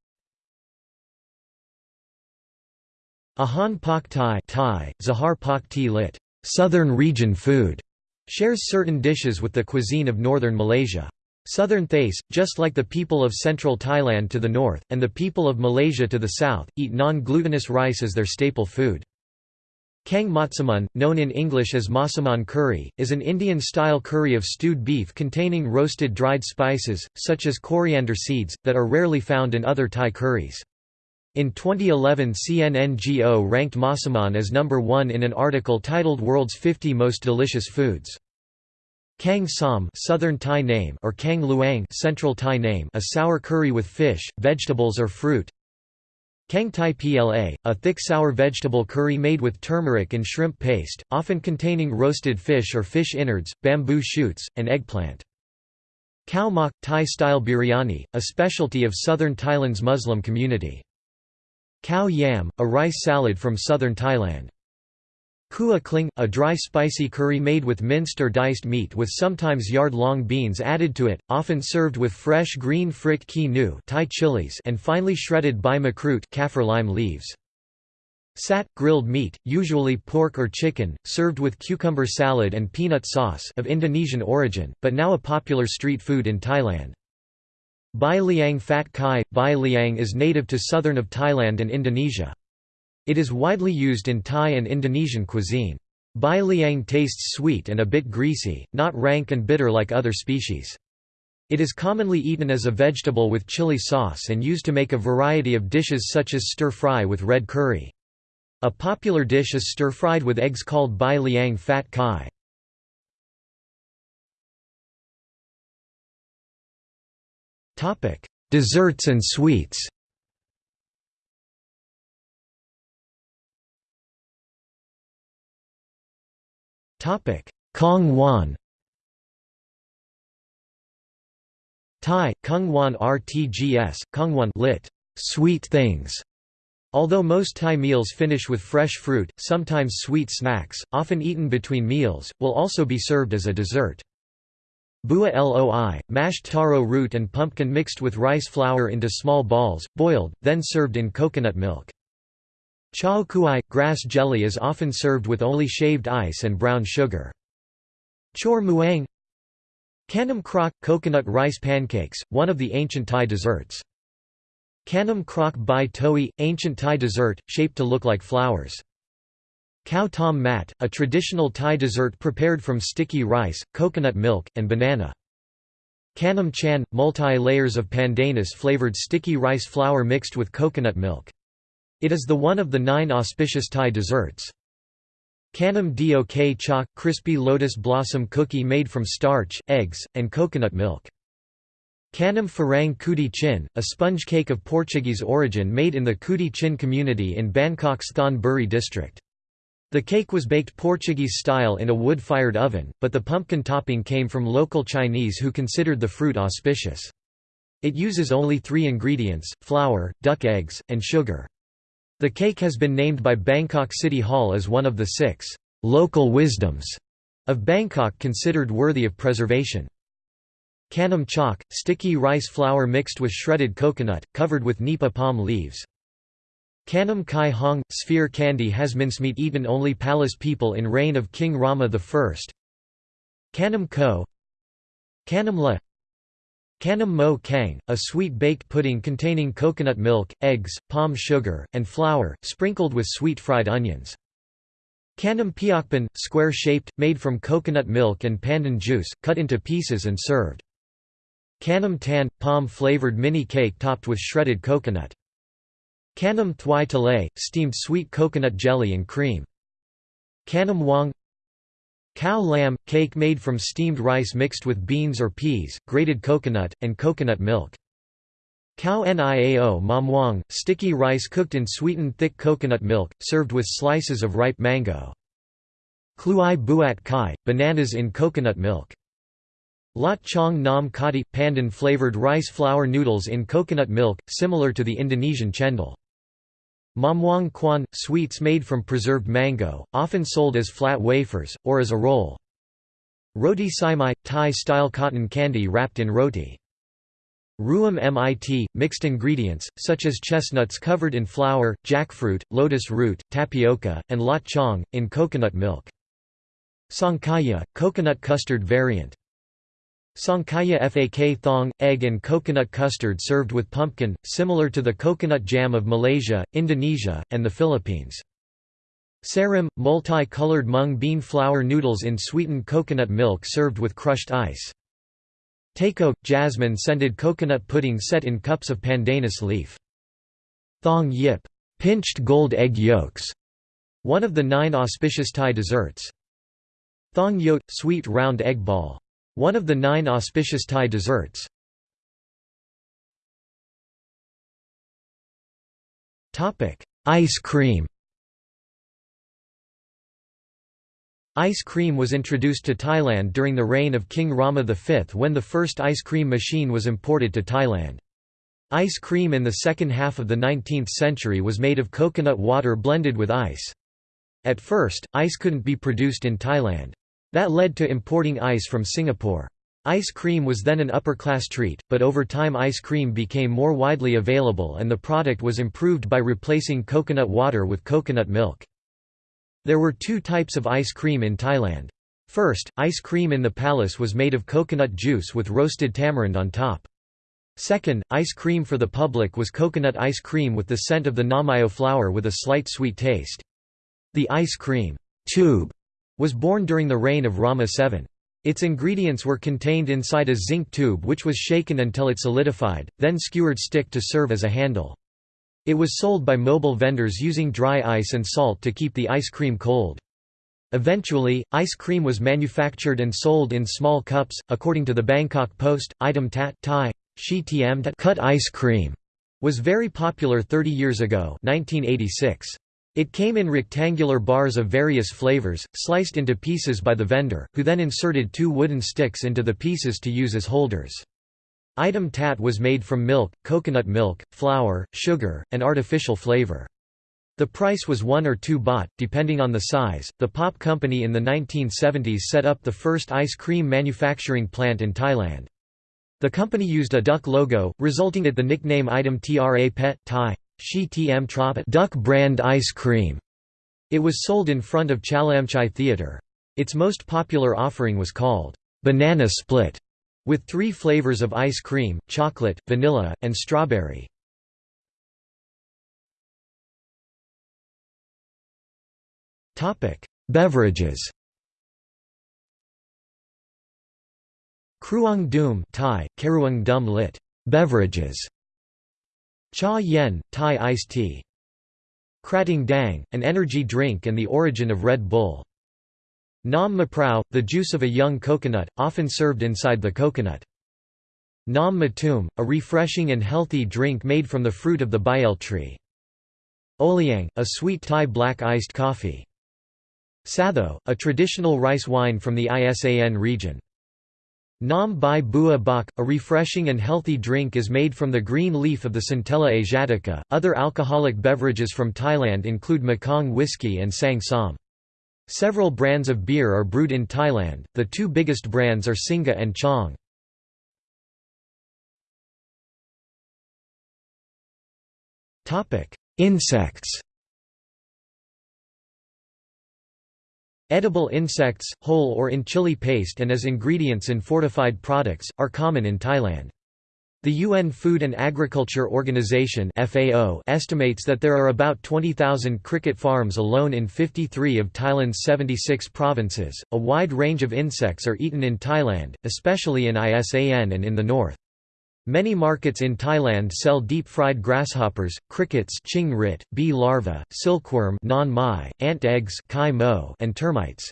Ahan Pak Thai, Thai Zahar Pak Ti lit. Southern region food, shares certain dishes with the cuisine of northern Malaysia. Southern Thais, just like the people of central Thailand to the north, and the people of Malaysia to the south, eat non-glutinous rice as their staple food. Kang matsaman, known in English as masaman curry, is an Indian-style curry of stewed beef containing roasted dried spices, such as coriander seeds, that are rarely found in other Thai curries. In 2011 CNNGO ranked masaman as number one in an article titled World's 50 Most Delicious Foods. Kang Som Southern Thai name or Kang Luang Central Thai name a sour curry with fish, vegetables or fruit, Kang Tai Pla, a thick sour vegetable curry made with turmeric and shrimp paste, often containing roasted fish or fish innards, bamboo shoots, and eggplant. Khao mak, Thai-style biryani, a specialty of southern Thailand's Muslim community. Khao yam, a rice salad from southern Thailand. Kua kling, a dry spicy curry made with minced or diced meat with sometimes yard-long beans added to it, often served with fresh green frit ki nu Thai chilies and finely shredded bai makrut kaffir lime leaves. Sat, grilled meat, usually pork or chicken, served with cucumber salad and peanut sauce of Indonesian origin, but now a popular street food in Thailand. Bai liang fat kai, bai liang is native to southern of Thailand and Indonesia. It is widely used in Thai and Indonesian cuisine. Bai liang tastes sweet and a bit greasy, not rank and bitter like other species. It is commonly eaten as a vegetable with chili sauce and used to make a variety of dishes such as stir-fry with red curry. A popular dish is stir-fried with eggs called bai liang fat kai. Desserts and sweets Kong Wan Thai, Kung Wan RTGS, Kongwan lit. Sweet things. Although most Thai meals finish with fresh fruit, sometimes sweet snacks, often eaten between meals, will also be served as a dessert. Bua loi, mashed taro root and pumpkin mixed with rice flour into small balls, boiled, then served in coconut milk. Chao kuai, grass jelly is often served with only shaved ice and brown sugar. Chor muang Kanam krok, coconut rice pancakes, one of the ancient Thai desserts. Kanam krok bai toi, ancient Thai dessert, shaped to look like flowers. Khao tom mat, a traditional Thai dessert prepared from sticky rice, coconut milk, and banana. Kanam chan, multi-layers of pandanus-flavored sticky rice flour mixed with coconut milk. It is the one of the nine auspicious Thai desserts. Kanam dok chok, crispy lotus blossom cookie made from starch, eggs, and coconut milk. Kanam Farang Kuti Chin, a sponge cake of Portuguese origin made in the Kuti Chin community in Bangkok's Thon Buri district. The cake was baked Portuguese style in a wood-fired oven, but the pumpkin topping came from local Chinese who considered the fruit auspicious. It uses only three ingredients, flour, duck eggs, and sugar. The cake has been named by Bangkok City Hall as one of the six local wisdoms of Bangkok considered worthy of preservation. Kanam chok, sticky rice flour mixed with shredded coconut, covered with nipa palm leaves. Kanam kai hong, sphere candy has mincemeat eaten only palace people in reign of King Rama I. Kanam ko Kanam la Kanam mo kang, a sweet baked pudding containing coconut milk, eggs, palm sugar, and flour, sprinkled with sweet fried onions. Kanam piakpan, square-shaped, made from coconut milk and pandan juice, cut into pieces and served. Kanam tan, palm-flavored mini cake topped with shredded coconut. Kanam thwai talay, steamed sweet coconut jelly and cream. Kanam wang Cow lamb, cake made from steamed rice mixed with beans or peas, grated coconut, and coconut milk. Khao niao mamwang, sticky rice cooked in sweetened thick coconut milk, served with slices of ripe mango. Kluai buat kai, bananas in coconut milk. Lot chong nam kati – pandan-flavored rice flour noodles in coconut milk, similar to the Indonesian chendol. Mamwang kwan – sweets made from preserved mango, often sold as flat wafers, or as a roll. Roti saimai – Thai-style cotton candy wrapped in roti. Ruam mit – mixed ingredients, such as chestnuts covered in flour, jackfruit, lotus root, tapioca, and lot chong, in coconut milk. Sangkaya – coconut custard variant. Sangkaya fak thong, egg and coconut custard served with pumpkin, similar to the coconut jam of Malaysia, Indonesia, and the Philippines. Sarim, multi-colored mung bean flour noodles in sweetened coconut milk served with crushed ice. Tako, jasmine-scented coconut pudding set in cups of pandanus leaf. Thong yip, pinched gold egg yolks, one of the nine auspicious Thai desserts. Thong yot, sweet round egg ball. One of the nine auspicious Thai desserts. Ice cream Ice cream was introduced to Thailand during the reign of King Rama V when the first ice cream machine was imported to Thailand. Ice cream in the second half of the 19th century was made of coconut water blended with ice. At first, ice couldn't be produced in Thailand. That led to importing ice from Singapore. Ice cream was then an upper-class treat, but over time ice cream became more widely available and the product was improved by replacing coconut water with coconut milk. There were two types of ice cream in Thailand. First, ice cream in the palace was made of coconut juice with roasted tamarind on top. Second, ice cream for the public was coconut ice cream with the scent of the namayo flower with a slight sweet taste. The ice cream tube was born during the reign of Rama VII. Its ingredients were contained inside a zinc tube which was shaken until it solidified, then skewered stick to serve as a handle. It was sold by mobile vendors using dry ice and salt to keep the ice cream cold. Eventually, ice cream was manufactured and sold in small cups. According to the Bangkok Post, item tat Thai, shi tat cut ice cream was very popular 30 years ago 1986. It came in rectangular bars of various flavors, sliced into pieces by the vendor, who then inserted two wooden sticks into the pieces to use as holders. Item tat was made from milk, coconut milk, flour, sugar, and artificial flavor. The price was 1 or 2 baht, depending on the size. The Pop Company in the 1970s set up the first ice cream manufacturing plant in Thailand. The company used a duck logo, resulting in the nickname item Tra Pet Thai, Shi Tm Trop duck brand ice cream. It was sold in front of Chalamchai Theatre. Its most popular offering was called banana split, with three flavors of ice cream, chocolate, vanilla, and strawberry. Beverages Kruang Dum Thai, Dum lit. Beverages. Cha Yen, Thai iced tea. Krating Dang, an energy drink and the origin of Red Bull. Nam Maprao, the juice of a young coconut, often served inside the coconut. Nam Matum, a refreshing and healthy drink made from the fruit of the bael tree. Oliang, a sweet Thai black iced coffee. Satho, a traditional rice wine from the Isan region. Nam Bai Bua Bak, a refreshing and healthy drink is made from the green leaf of the Centella asiatica. Other alcoholic beverages from Thailand include Mekong whiskey and Sang Som. Several brands of beer are brewed in Thailand, the two biggest brands are Singha and Chang. Insects Edible insects, whole or in chili paste and as ingredients in fortified products, are common in Thailand. The UN Food and Agriculture Organization (FAO) estimates that there are about 20,000 cricket farms alone in 53 of Thailand's 76 provinces. A wide range of insects are eaten in Thailand, especially in ISAN and in the north. Many markets in Thailand sell deep-fried grasshoppers, crickets ching rit, bee larvae, silkworm non mai, ant eggs kai mo, and termites.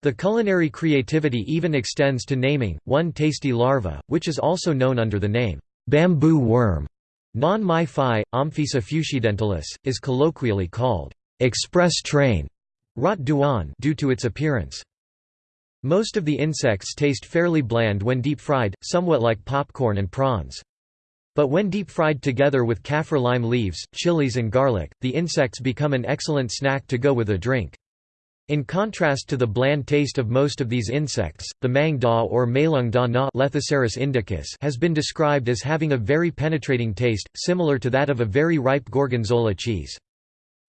The culinary creativity even extends to naming, one tasty larva, which is also known under the name, bamboo worm, non mai phi, Omphisa fuscidentalis, is colloquially called, express train, rot duan due to its appearance. Most of the insects taste fairly bland when deep-fried, somewhat like popcorn and prawns. But when deep-fried together with kaffir lime leaves, chilies and garlic, the insects become an excellent snack to go with a drink. In contrast to the bland taste of most of these insects, the mang da or malung da na indicus has been described as having a very penetrating taste, similar to that of a very ripe gorgonzola cheese.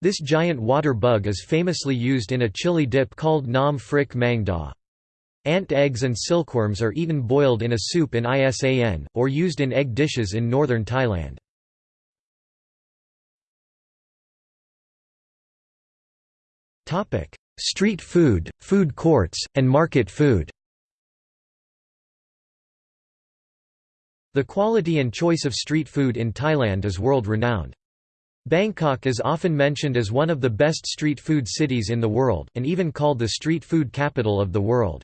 This giant water bug is famously used in a chili dip called nam phrik mang da. Ant eggs and silkworms are eaten boiled in a soup in Isan, or used in egg dishes in northern Thailand. Street food, food courts, and market food The quality and choice of street food in Thailand is world-renowned. Bangkok is often mentioned as one of the best street food cities in the world, and even called the street food capital of the world.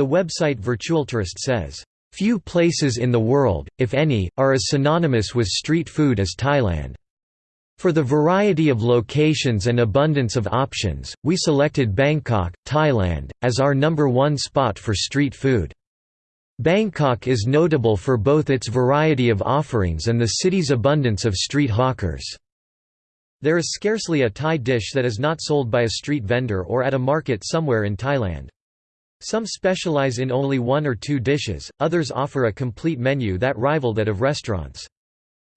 The website Virtualtourist says, "...few places in the world, if any, are as synonymous with street food as Thailand." For the variety of locations and abundance of options, we selected Bangkok, Thailand, as our number one spot for street food. Bangkok is notable for both its variety of offerings and the city's abundance of street hawkers. There is scarcely a Thai dish that is not sold by a street vendor or at a market somewhere in Thailand. Some specialize in only one or two dishes, others offer a complete menu that rival that of restaurants.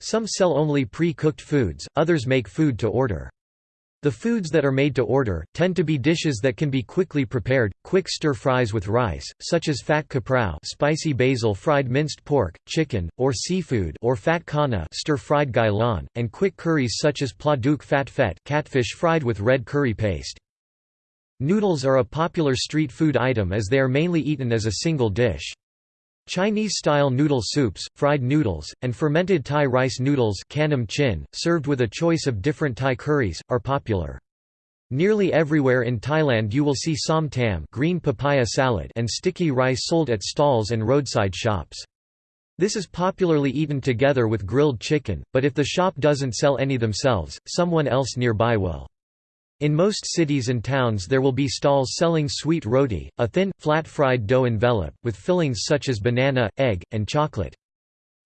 Some sell only pre-cooked foods, others make food to order. The foods that are made to order, tend to be dishes that can be quickly prepared, quick stir-fries with rice, such as fat kaprao spicy basil fried minced pork, chicken, or seafood or fat kana stir-fried gailan, and quick curries such as pladuk fat fet catfish fried with red curry paste. Noodles are a popular street food item as they are mainly eaten as a single dish. Chinese-style noodle soups, fried noodles, and fermented Thai rice noodles chin, served with a choice of different Thai curries, are popular. Nearly everywhere in Thailand you will see som tam green papaya salad and sticky rice sold at stalls and roadside shops. This is popularly eaten together with grilled chicken, but if the shop doesn't sell any themselves, someone else nearby will. In most cities and towns there will be stalls selling sweet roti, a thin, flat fried dough envelope, with fillings such as banana, egg, and chocolate.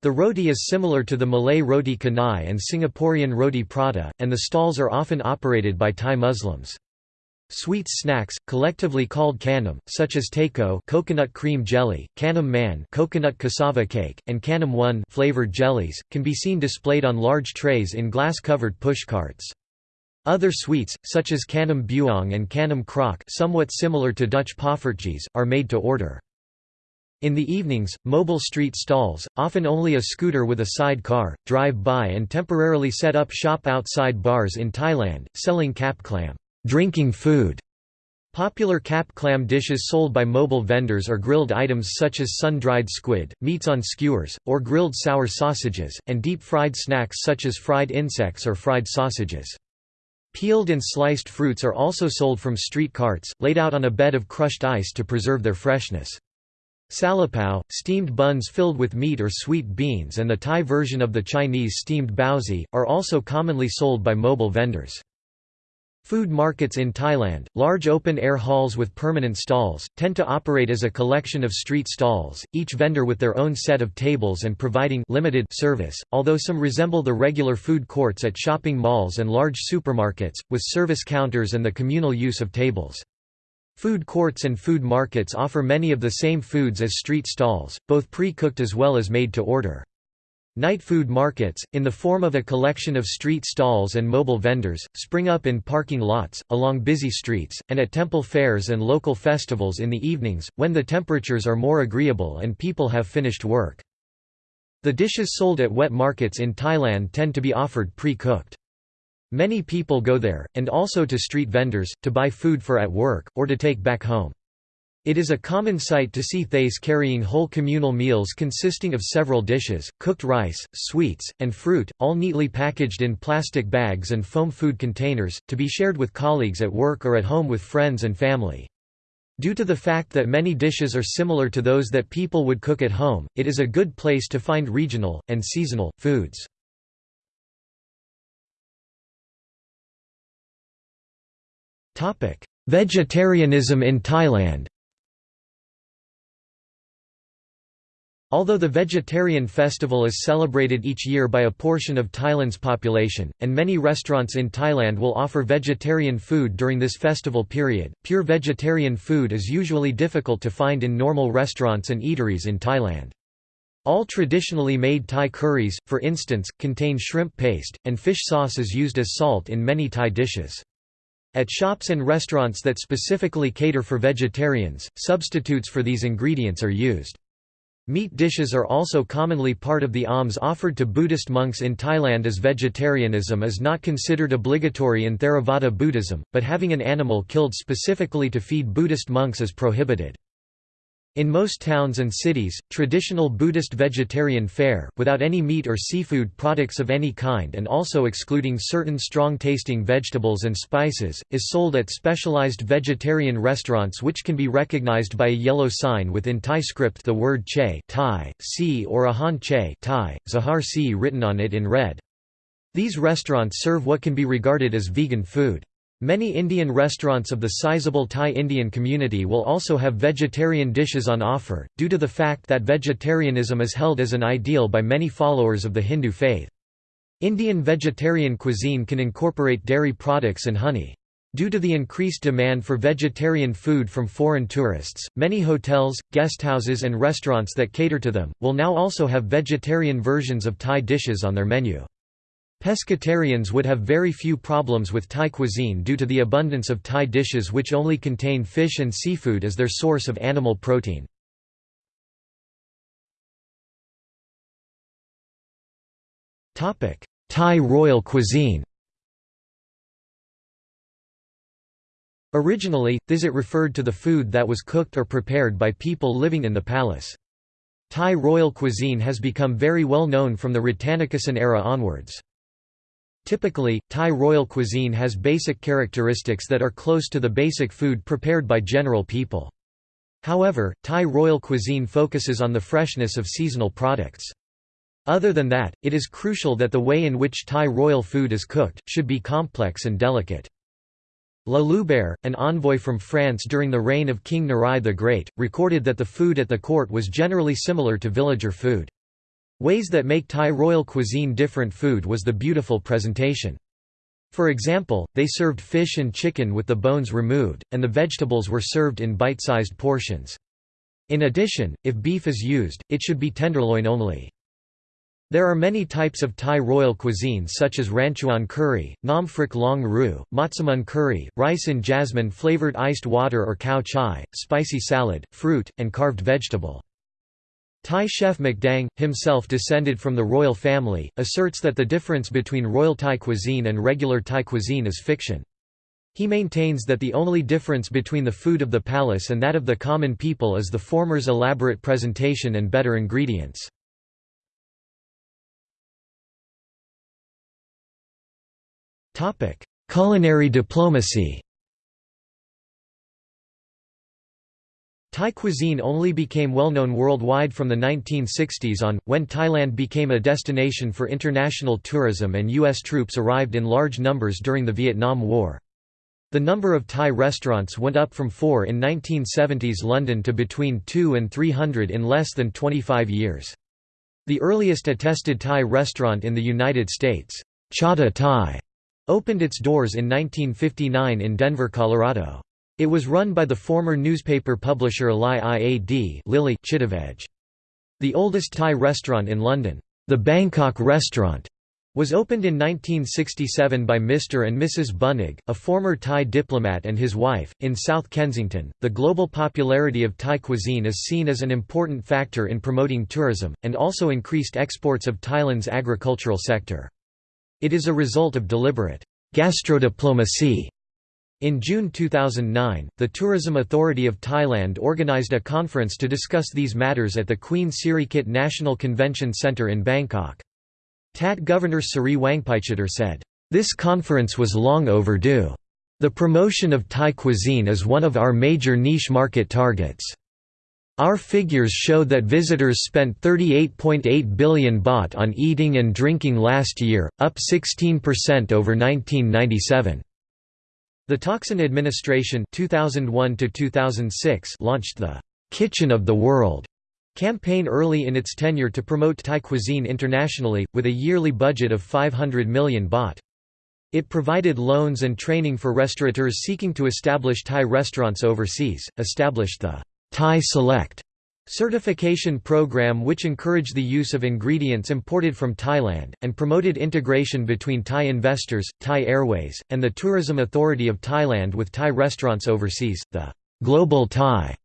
The roti is similar to the Malay roti canai and Singaporean roti prata, and the stalls are often operated by Thai Muslims. Sweet snacks, collectively called khanom, such as teko coconut cream jelly, khanom man coconut cassava cake, and khanom one flavored jellies, can be seen displayed on large trays in glass-covered pushcarts. Other sweets, such as khanom buong and khanom krok somewhat similar to Dutch poffertjes, are made to order. In the evenings, mobile street stalls, often only a scooter with a side car, drive by and temporarily set up shop outside bars in Thailand, selling kap clam drinking food. Popular kap clam dishes sold by mobile vendors are grilled items such as sun-dried squid, meats on skewers, or grilled sour sausages, and deep-fried snacks such as fried insects or fried sausages. Peeled and sliced fruits are also sold from street carts, laid out on a bed of crushed ice to preserve their freshness. Salapao, steamed buns filled with meat or sweet beans and the Thai version of the Chinese steamed baozi, are also commonly sold by mobile vendors. Food markets in Thailand, large open-air halls with permanent stalls, tend to operate as a collection of street stalls, each vendor with their own set of tables and providing limited service, although some resemble the regular food courts at shopping malls and large supermarkets, with service counters and the communal use of tables. Food courts and food markets offer many of the same foods as street stalls, both pre-cooked as well as made to order. Night food markets, in the form of a collection of street stalls and mobile vendors, spring up in parking lots, along busy streets, and at temple fairs and local festivals in the evenings, when the temperatures are more agreeable and people have finished work. The dishes sold at wet markets in Thailand tend to be offered pre-cooked. Many people go there, and also to street vendors, to buy food for at work, or to take back home. It is a common sight to see Thais carrying whole communal meals consisting of several dishes, cooked rice, sweets, and fruit, all neatly packaged in plastic bags and foam food containers, to be shared with colleagues at work or at home with friends and family. Due to the fact that many dishes are similar to those that people would cook at home, it is a good place to find regional, and seasonal, foods. Vegetarianism in Thailand Although the vegetarian festival is celebrated each year by a portion of Thailand's population, and many restaurants in Thailand will offer vegetarian food during this festival period, pure vegetarian food is usually difficult to find in normal restaurants and eateries in Thailand. All traditionally made Thai curries, for instance, contain shrimp paste, and fish sauce is used as salt in many Thai dishes. At shops and restaurants that specifically cater for vegetarians, substitutes for these ingredients are used. Meat dishes are also commonly part of the alms offered to Buddhist monks in Thailand as vegetarianism is not considered obligatory in Theravada Buddhism, but having an animal killed specifically to feed Buddhist monks is prohibited. In most towns and cities, traditional Buddhist vegetarian fare, without any meat or seafood products of any kind and also excluding certain strong-tasting vegetables and spices, is sold at specialized vegetarian restaurants which can be recognized by a yellow sign with in Thai script the word che Thai, si or ahan che Thai, zahar si written on it in red. These restaurants serve what can be regarded as vegan food. Many Indian restaurants of the sizable Thai Indian community will also have vegetarian dishes on offer, due to the fact that vegetarianism is held as an ideal by many followers of the Hindu faith. Indian vegetarian cuisine can incorporate dairy products and honey. Due to the increased demand for vegetarian food from foreign tourists, many hotels, guesthouses and restaurants that cater to them, will now also have vegetarian versions of Thai dishes on their menu. Pescatarians would have very few problems with Thai cuisine due to the abundance of Thai dishes which only contain fish and seafood as their source of animal protein. Thai royal cuisine Originally, thisit referred to the food that was cooked or prepared by people living in the palace. Thai royal cuisine has become very well known from the Rattanakosin era onwards. Typically, Thai royal cuisine has basic characteristics that are close to the basic food prepared by general people. However, Thai royal cuisine focuses on the freshness of seasonal products. Other than that, it is crucial that the way in which Thai royal food is cooked, should be complex and delicate. La Loubère, an envoy from France during the reign of King Narai the Great, recorded that the food at the court was generally similar to villager food. Ways that make Thai royal cuisine different food was the beautiful presentation. For example, they served fish and chicken with the bones removed, and the vegetables were served in bite-sized portions. In addition, if beef is used, it should be tenderloin only. There are many types of Thai royal cuisine such as Ranchuan curry, Nam Phrik Long Ru, Matsamun curry, rice and jasmine flavored iced water or cow chai, spicy salad, fruit, and carved vegetable. Thai chef McDang, himself descended from the royal family, asserts that the difference between royal Thai cuisine and regular Thai cuisine is fiction. He maintains that the only difference between the food of the palace and that of the common people is the former's elaborate presentation and better ingredients. Culinary diplomacy Thai cuisine only became well-known worldwide from the 1960s on, when Thailand became a destination for international tourism and U.S. troops arrived in large numbers during the Vietnam War. The number of Thai restaurants went up from four in 1970s London to between two and 300 in less than 25 years. The earliest attested Thai restaurant in the United States, Chata Thai, opened its doors in 1959 in Denver, Colorado. It was run by the former newspaper publisher Lai Iad Lily Chittavej. The oldest Thai restaurant in London, the Bangkok Restaurant, was opened in 1967 by Mr. and Mrs. Bunig, a former Thai diplomat and his wife, in South Kensington. The global popularity of Thai cuisine is seen as an important factor in promoting tourism, and also increased exports of Thailand's agricultural sector. It is a result of deliberate gastrodiplomacy in June 2009, the Tourism Authority of Thailand organized a conference to discuss these matters at the Queen Sirikit National Convention Centre in Bangkok. TAT Governor Seree Wangpaichitr said, "...this conference was long overdue. The promotion of Thai cuisine is one of our major niche market targets." Our figures show that visitors spent 38.8 billion baht on eating and drinking last year, up 16% over 1997. The Thaksin administration 2001 launched the «Kitchen of the World» campaign early in its tenure to promote Thai cuisine internationally, with a yearly budget of 500 million baht. It provided loans and training for restaurateurs seeking to establish Thai restaurants overseas, established the Thai Select certification program which encouraged the use of ingredients imported from Thailand, and promoted integration between Thai investors, Thai Airways, and the Tourism Authority of Thailand with Thai restaurants overseas. The Global Thai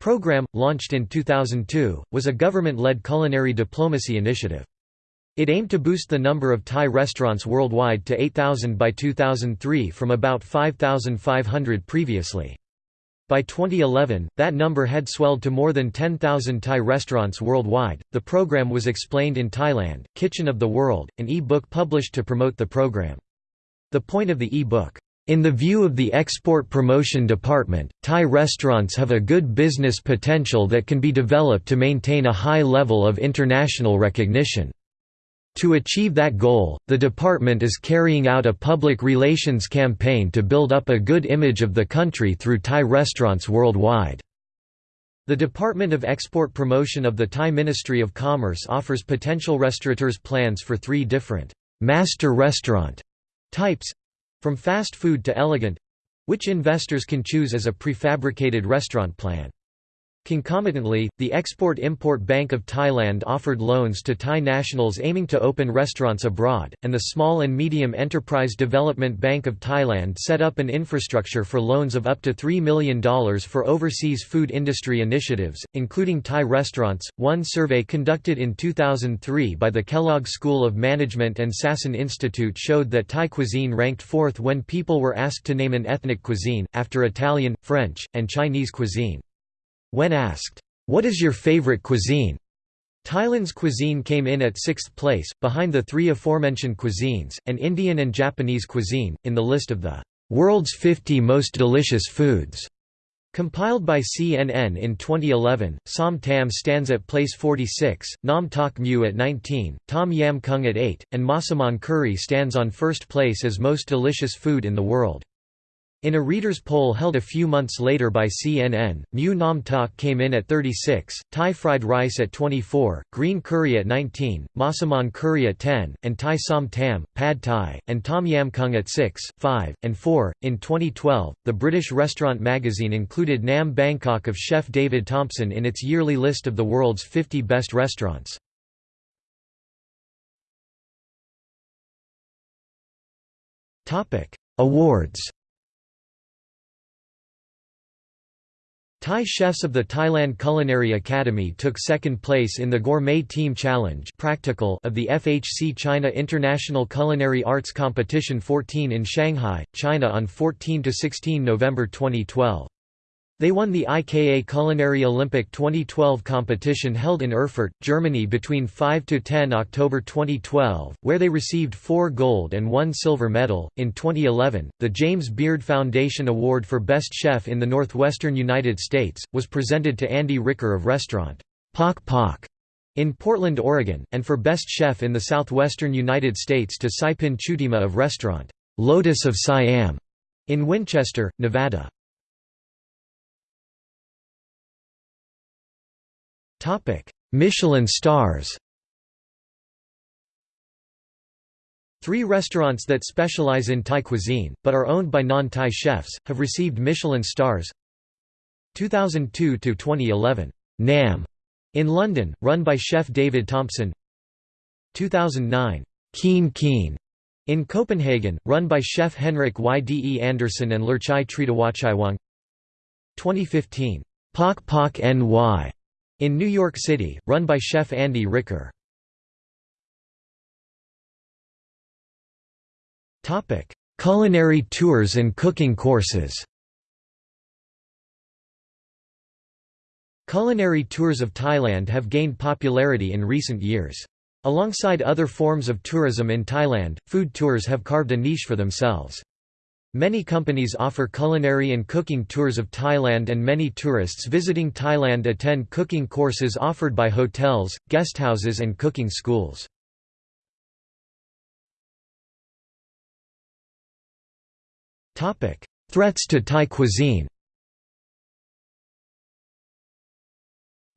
program, launched in 2002, was a government-led culinary diplomacy initiative. It aimed to boost the number of Thai restaurants worldwide to 8,000 by 2003 from about 5,500 previously. By 2011, that number had swelled to more than 10,000 Thai restaurants worldwide. The program was explained in Thailand, Kitchen of the World, an e-book published to promote the program. The point of the e-book, in the view of the Export Promotion Department, Thai restaurants have a good business potential that can be developed to maintain a high level of international recognition. To achieve that goal, the department is carrying out a public relations campaign to build up a good image of the country through Thai restaurants worldwide. The Department of Export Promotion of the Thai Ministry of Commerce offers potential restaurateurs plans for three different master restaurant types from fast food to elegant which investors can choose as a prefabricated restaurant plan. Concomitantly, the Export-Import Bank of Thailand offered loans to Thai nationals aiming to open restaurants abroad, and the Small and Medium Enterprise Development Bank of Thailand set up an infrastructure for loans of up to $3 million for overseas food industry initiatives, including Thai restaurants. One survey conducted in 2003 by the Kellogg School of Management and Sasin Institute showed that Thai cuisine ranked fourth when people were asked to name an ethnic cuisine, after Italian, French, and Chinese cuisine. When asked, "'What is your favorite cuisine?' Thailand's cuisine came in at sixth place, behind the three aforementioned cuisines, and Indian and Japanese cuisine, in the list of the "'World's 50 Most Delicious Foods' Compiled by CNN in 2011, Som Tam stands at place 46, Nam Tok Mu at 19, Tom Yam Kung at 8, and Masaman curry stands on first place as most delicious food in the world. In a readers' poll held a few months later by CNN, Mu Nam Tak came in at 36, Thai fried rice at 24, green curry at 19, Masaman curry at 10, and Thai som tam, pad thai, and tom yam kung at 6, 5, and 4. In 2012, the British restaurant magazine included Nahm Bangkok of chef David Thompson in its yearly list of the world's 50 best restaurants. Awards Thai chefs of the Thailand Culinary Academy took second place in the Gourmet Team Challenge practical of the FHC China International Culinary Arts Competition 14 in Shanghai, China on 14–16 November 2012. They won the IKA Culinary Olympic 2012 competition held in Erfurt, Germany between 5 to 10 October 2012, where they received 4 gold and 1 silver medal. In 2011, the James Beard Foundation Award for Best Chef in the Northwestern United States was presented to Andy Ricker of restaurant Pok Pok in Portland, Oregon, and for Best Chef in the Southwestern United States to Saipin Chutima of restaurant Lotus of Siam in Winchester, Nevada. Michelin stars Three restaurants that specialize in Thai cuisine, but are owned by non-Thai chefs, have received Michelin stars 2002–2011, Nahm. In London, run by chef David Thompson. 2009, Kiin Kiin. In Copenhagen, run by chef Henrik Yde Andersen and Lurchai Tritawachaiwang 2015, Pok Pok NY in New York City, run by chef Andy Ricker. Culinary tours and cooking courses Culinary tours of Thailand have gained popularity in recent years. Alongside other forms of tourism in Thailand, food tours have carved a niche for themselves. Many companies offer culinary and cooking tours of Thailand and many tourists visiting Thailand attend cooking courses offered by hotels, guesthouses and cooking schools. Threats to Thai cuisine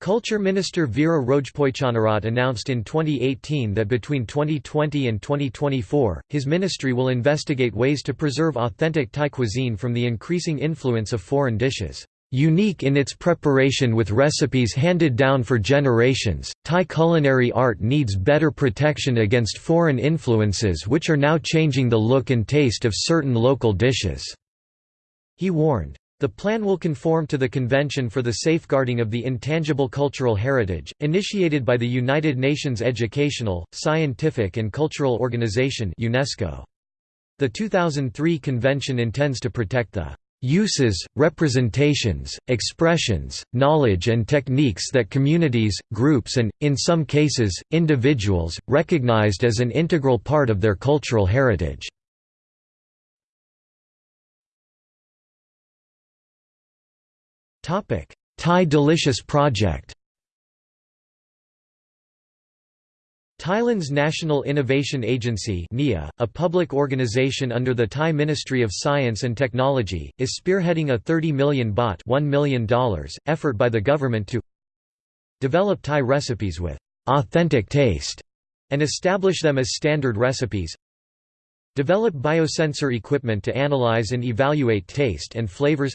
Culture Minister Vira Rojpojchanarat announced in 2018 that between 2020 and 2024, his ministry will investigate ways to preserve authentic Thai cuisine from the increasing influence of foreign dishes. Unique in its preparation with recipes handed down for generations, Thai culinary art needs better protection against foreign influences which are now changing the look and taste of certain local dishes." He warned. The plan will conform to the Convention for the Safeguarding of the Intangible Cultural Heritage, initiated by the United Nations Educational, Scientific and Cultural Organization UNESCO. The 2003 convention intends to protect the uses, representations, expressions, knowledge and techniques that communities, groups and, in some cases, individuals, recognized as an integral part of their cultural heritage. Thai Delicious Project Thailand's National Innovation Agency (NIA), a public organization under the Thai Ministry of Science and Technology, is spearheading a 30 million baht $1 million effort by the government to develop Thai recipes with «authentic taste» and establish them as standard recipes develop biosensor equipment to analyze and evaluate taste and flavors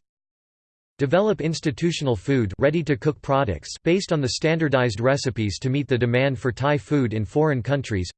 Develop institutional food ready-to-cook products based on the standardized recipes to meet the demand for Thai food in foreign countries.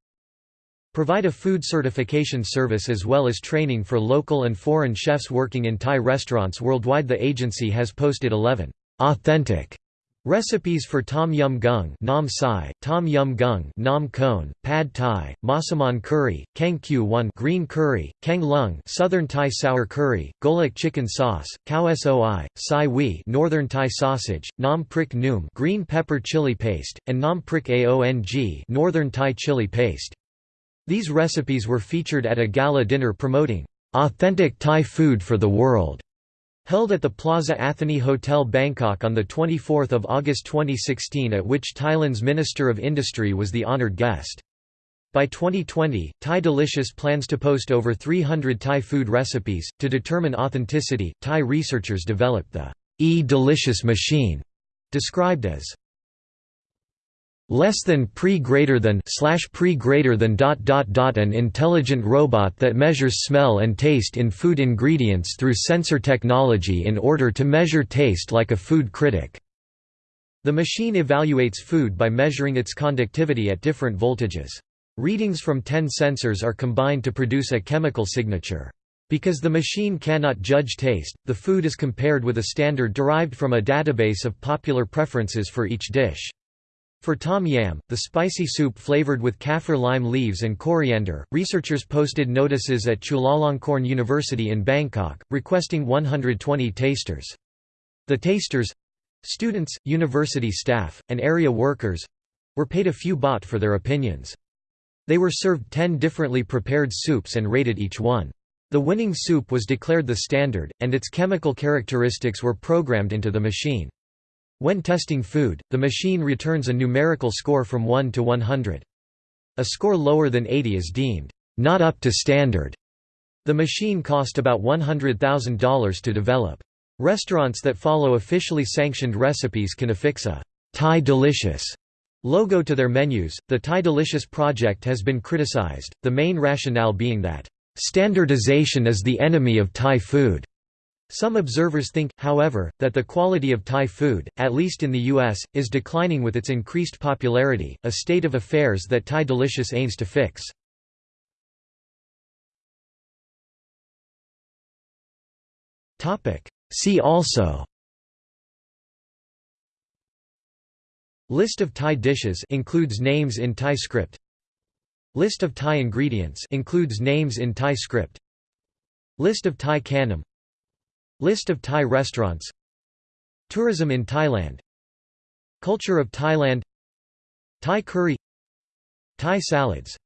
Provide a food certification service as well as training for local and foreign chefs working in Thai restaurants worldwide. The agency has posted 11 authentic Recipes for Tom Yum Gung Nam Sai, Tom Yum Gung Nam Kon, Pad Thai, Masaman Curry, Kang Q 1 Green Curry, Kang Lung Southern Thai Sour Curry, Golak Chicken Sauce, Khao Soi, Sai Wee Northern Thai Sausage, Nam Prik Noom Green Pepper Chili Paste, and Nam Prik Aong Northern Thai Chili Paste. These recipes were featured at a gala dinner promoting authentic Thai food for the world Held at the Plaza Athénée Hotel Bangkok on 24 August 2016 at which Thailand's Minister of Industry was the honoured guest. By 2020, Thai Delicious plans to post over 300 Thai food recipes. To determine authenticity, Thai researchers developed the E Delicious machine, described as less than pre greater than slash pre greater than dot dot dot an intelligent robot that measures smell and taste in food ingredients through sensor technology in order to measure taste like a food critic. The machine evaluates food by measuring its conductivity at different voltages. Readings from 10 sensors are combined to produce a chemical signature. Because the machine cannot judge taste, the food is compared with a standard derived from a database of popular preferences for each dish. For tom yam, the spicy soup flavored with kaffir lime leaves and coriander, researchers posted notices at Chulalongkorn University in Bangkok, requesting 120 tasters. The tasters—students, university staff, and area workers—were paid a few baht for their opinions. They were served ten differently prepared soups and rated each one. The winning soup was declared the standard, and its chemical characteristics were programmed into the machine. When testing food, the machine returns a numerical score from 1 to 100. A score lower than 80 is deemed, "...not up to standard." The machine cost about $100,000 to develop. Restaurants that follow officially sanctioned recipes can affix a Thai Delicious logo to their menus. The Thai Delicious project has been criticized, the main rationale being that, standardization is the enemy of Thai food. Some observers think, however, that the quality of Thai food, at least in the U.S., is declining with its increased popularity, a state of affairs that Thai Delicious aims to fix. See also List of Thai dishes includes names in Thai script List of Thai ingredients includes names in Thai script List of Thai khanom List of Thai restaurants. Tourism in Thailand. Culture of Thailand. Thai curry. Thai salads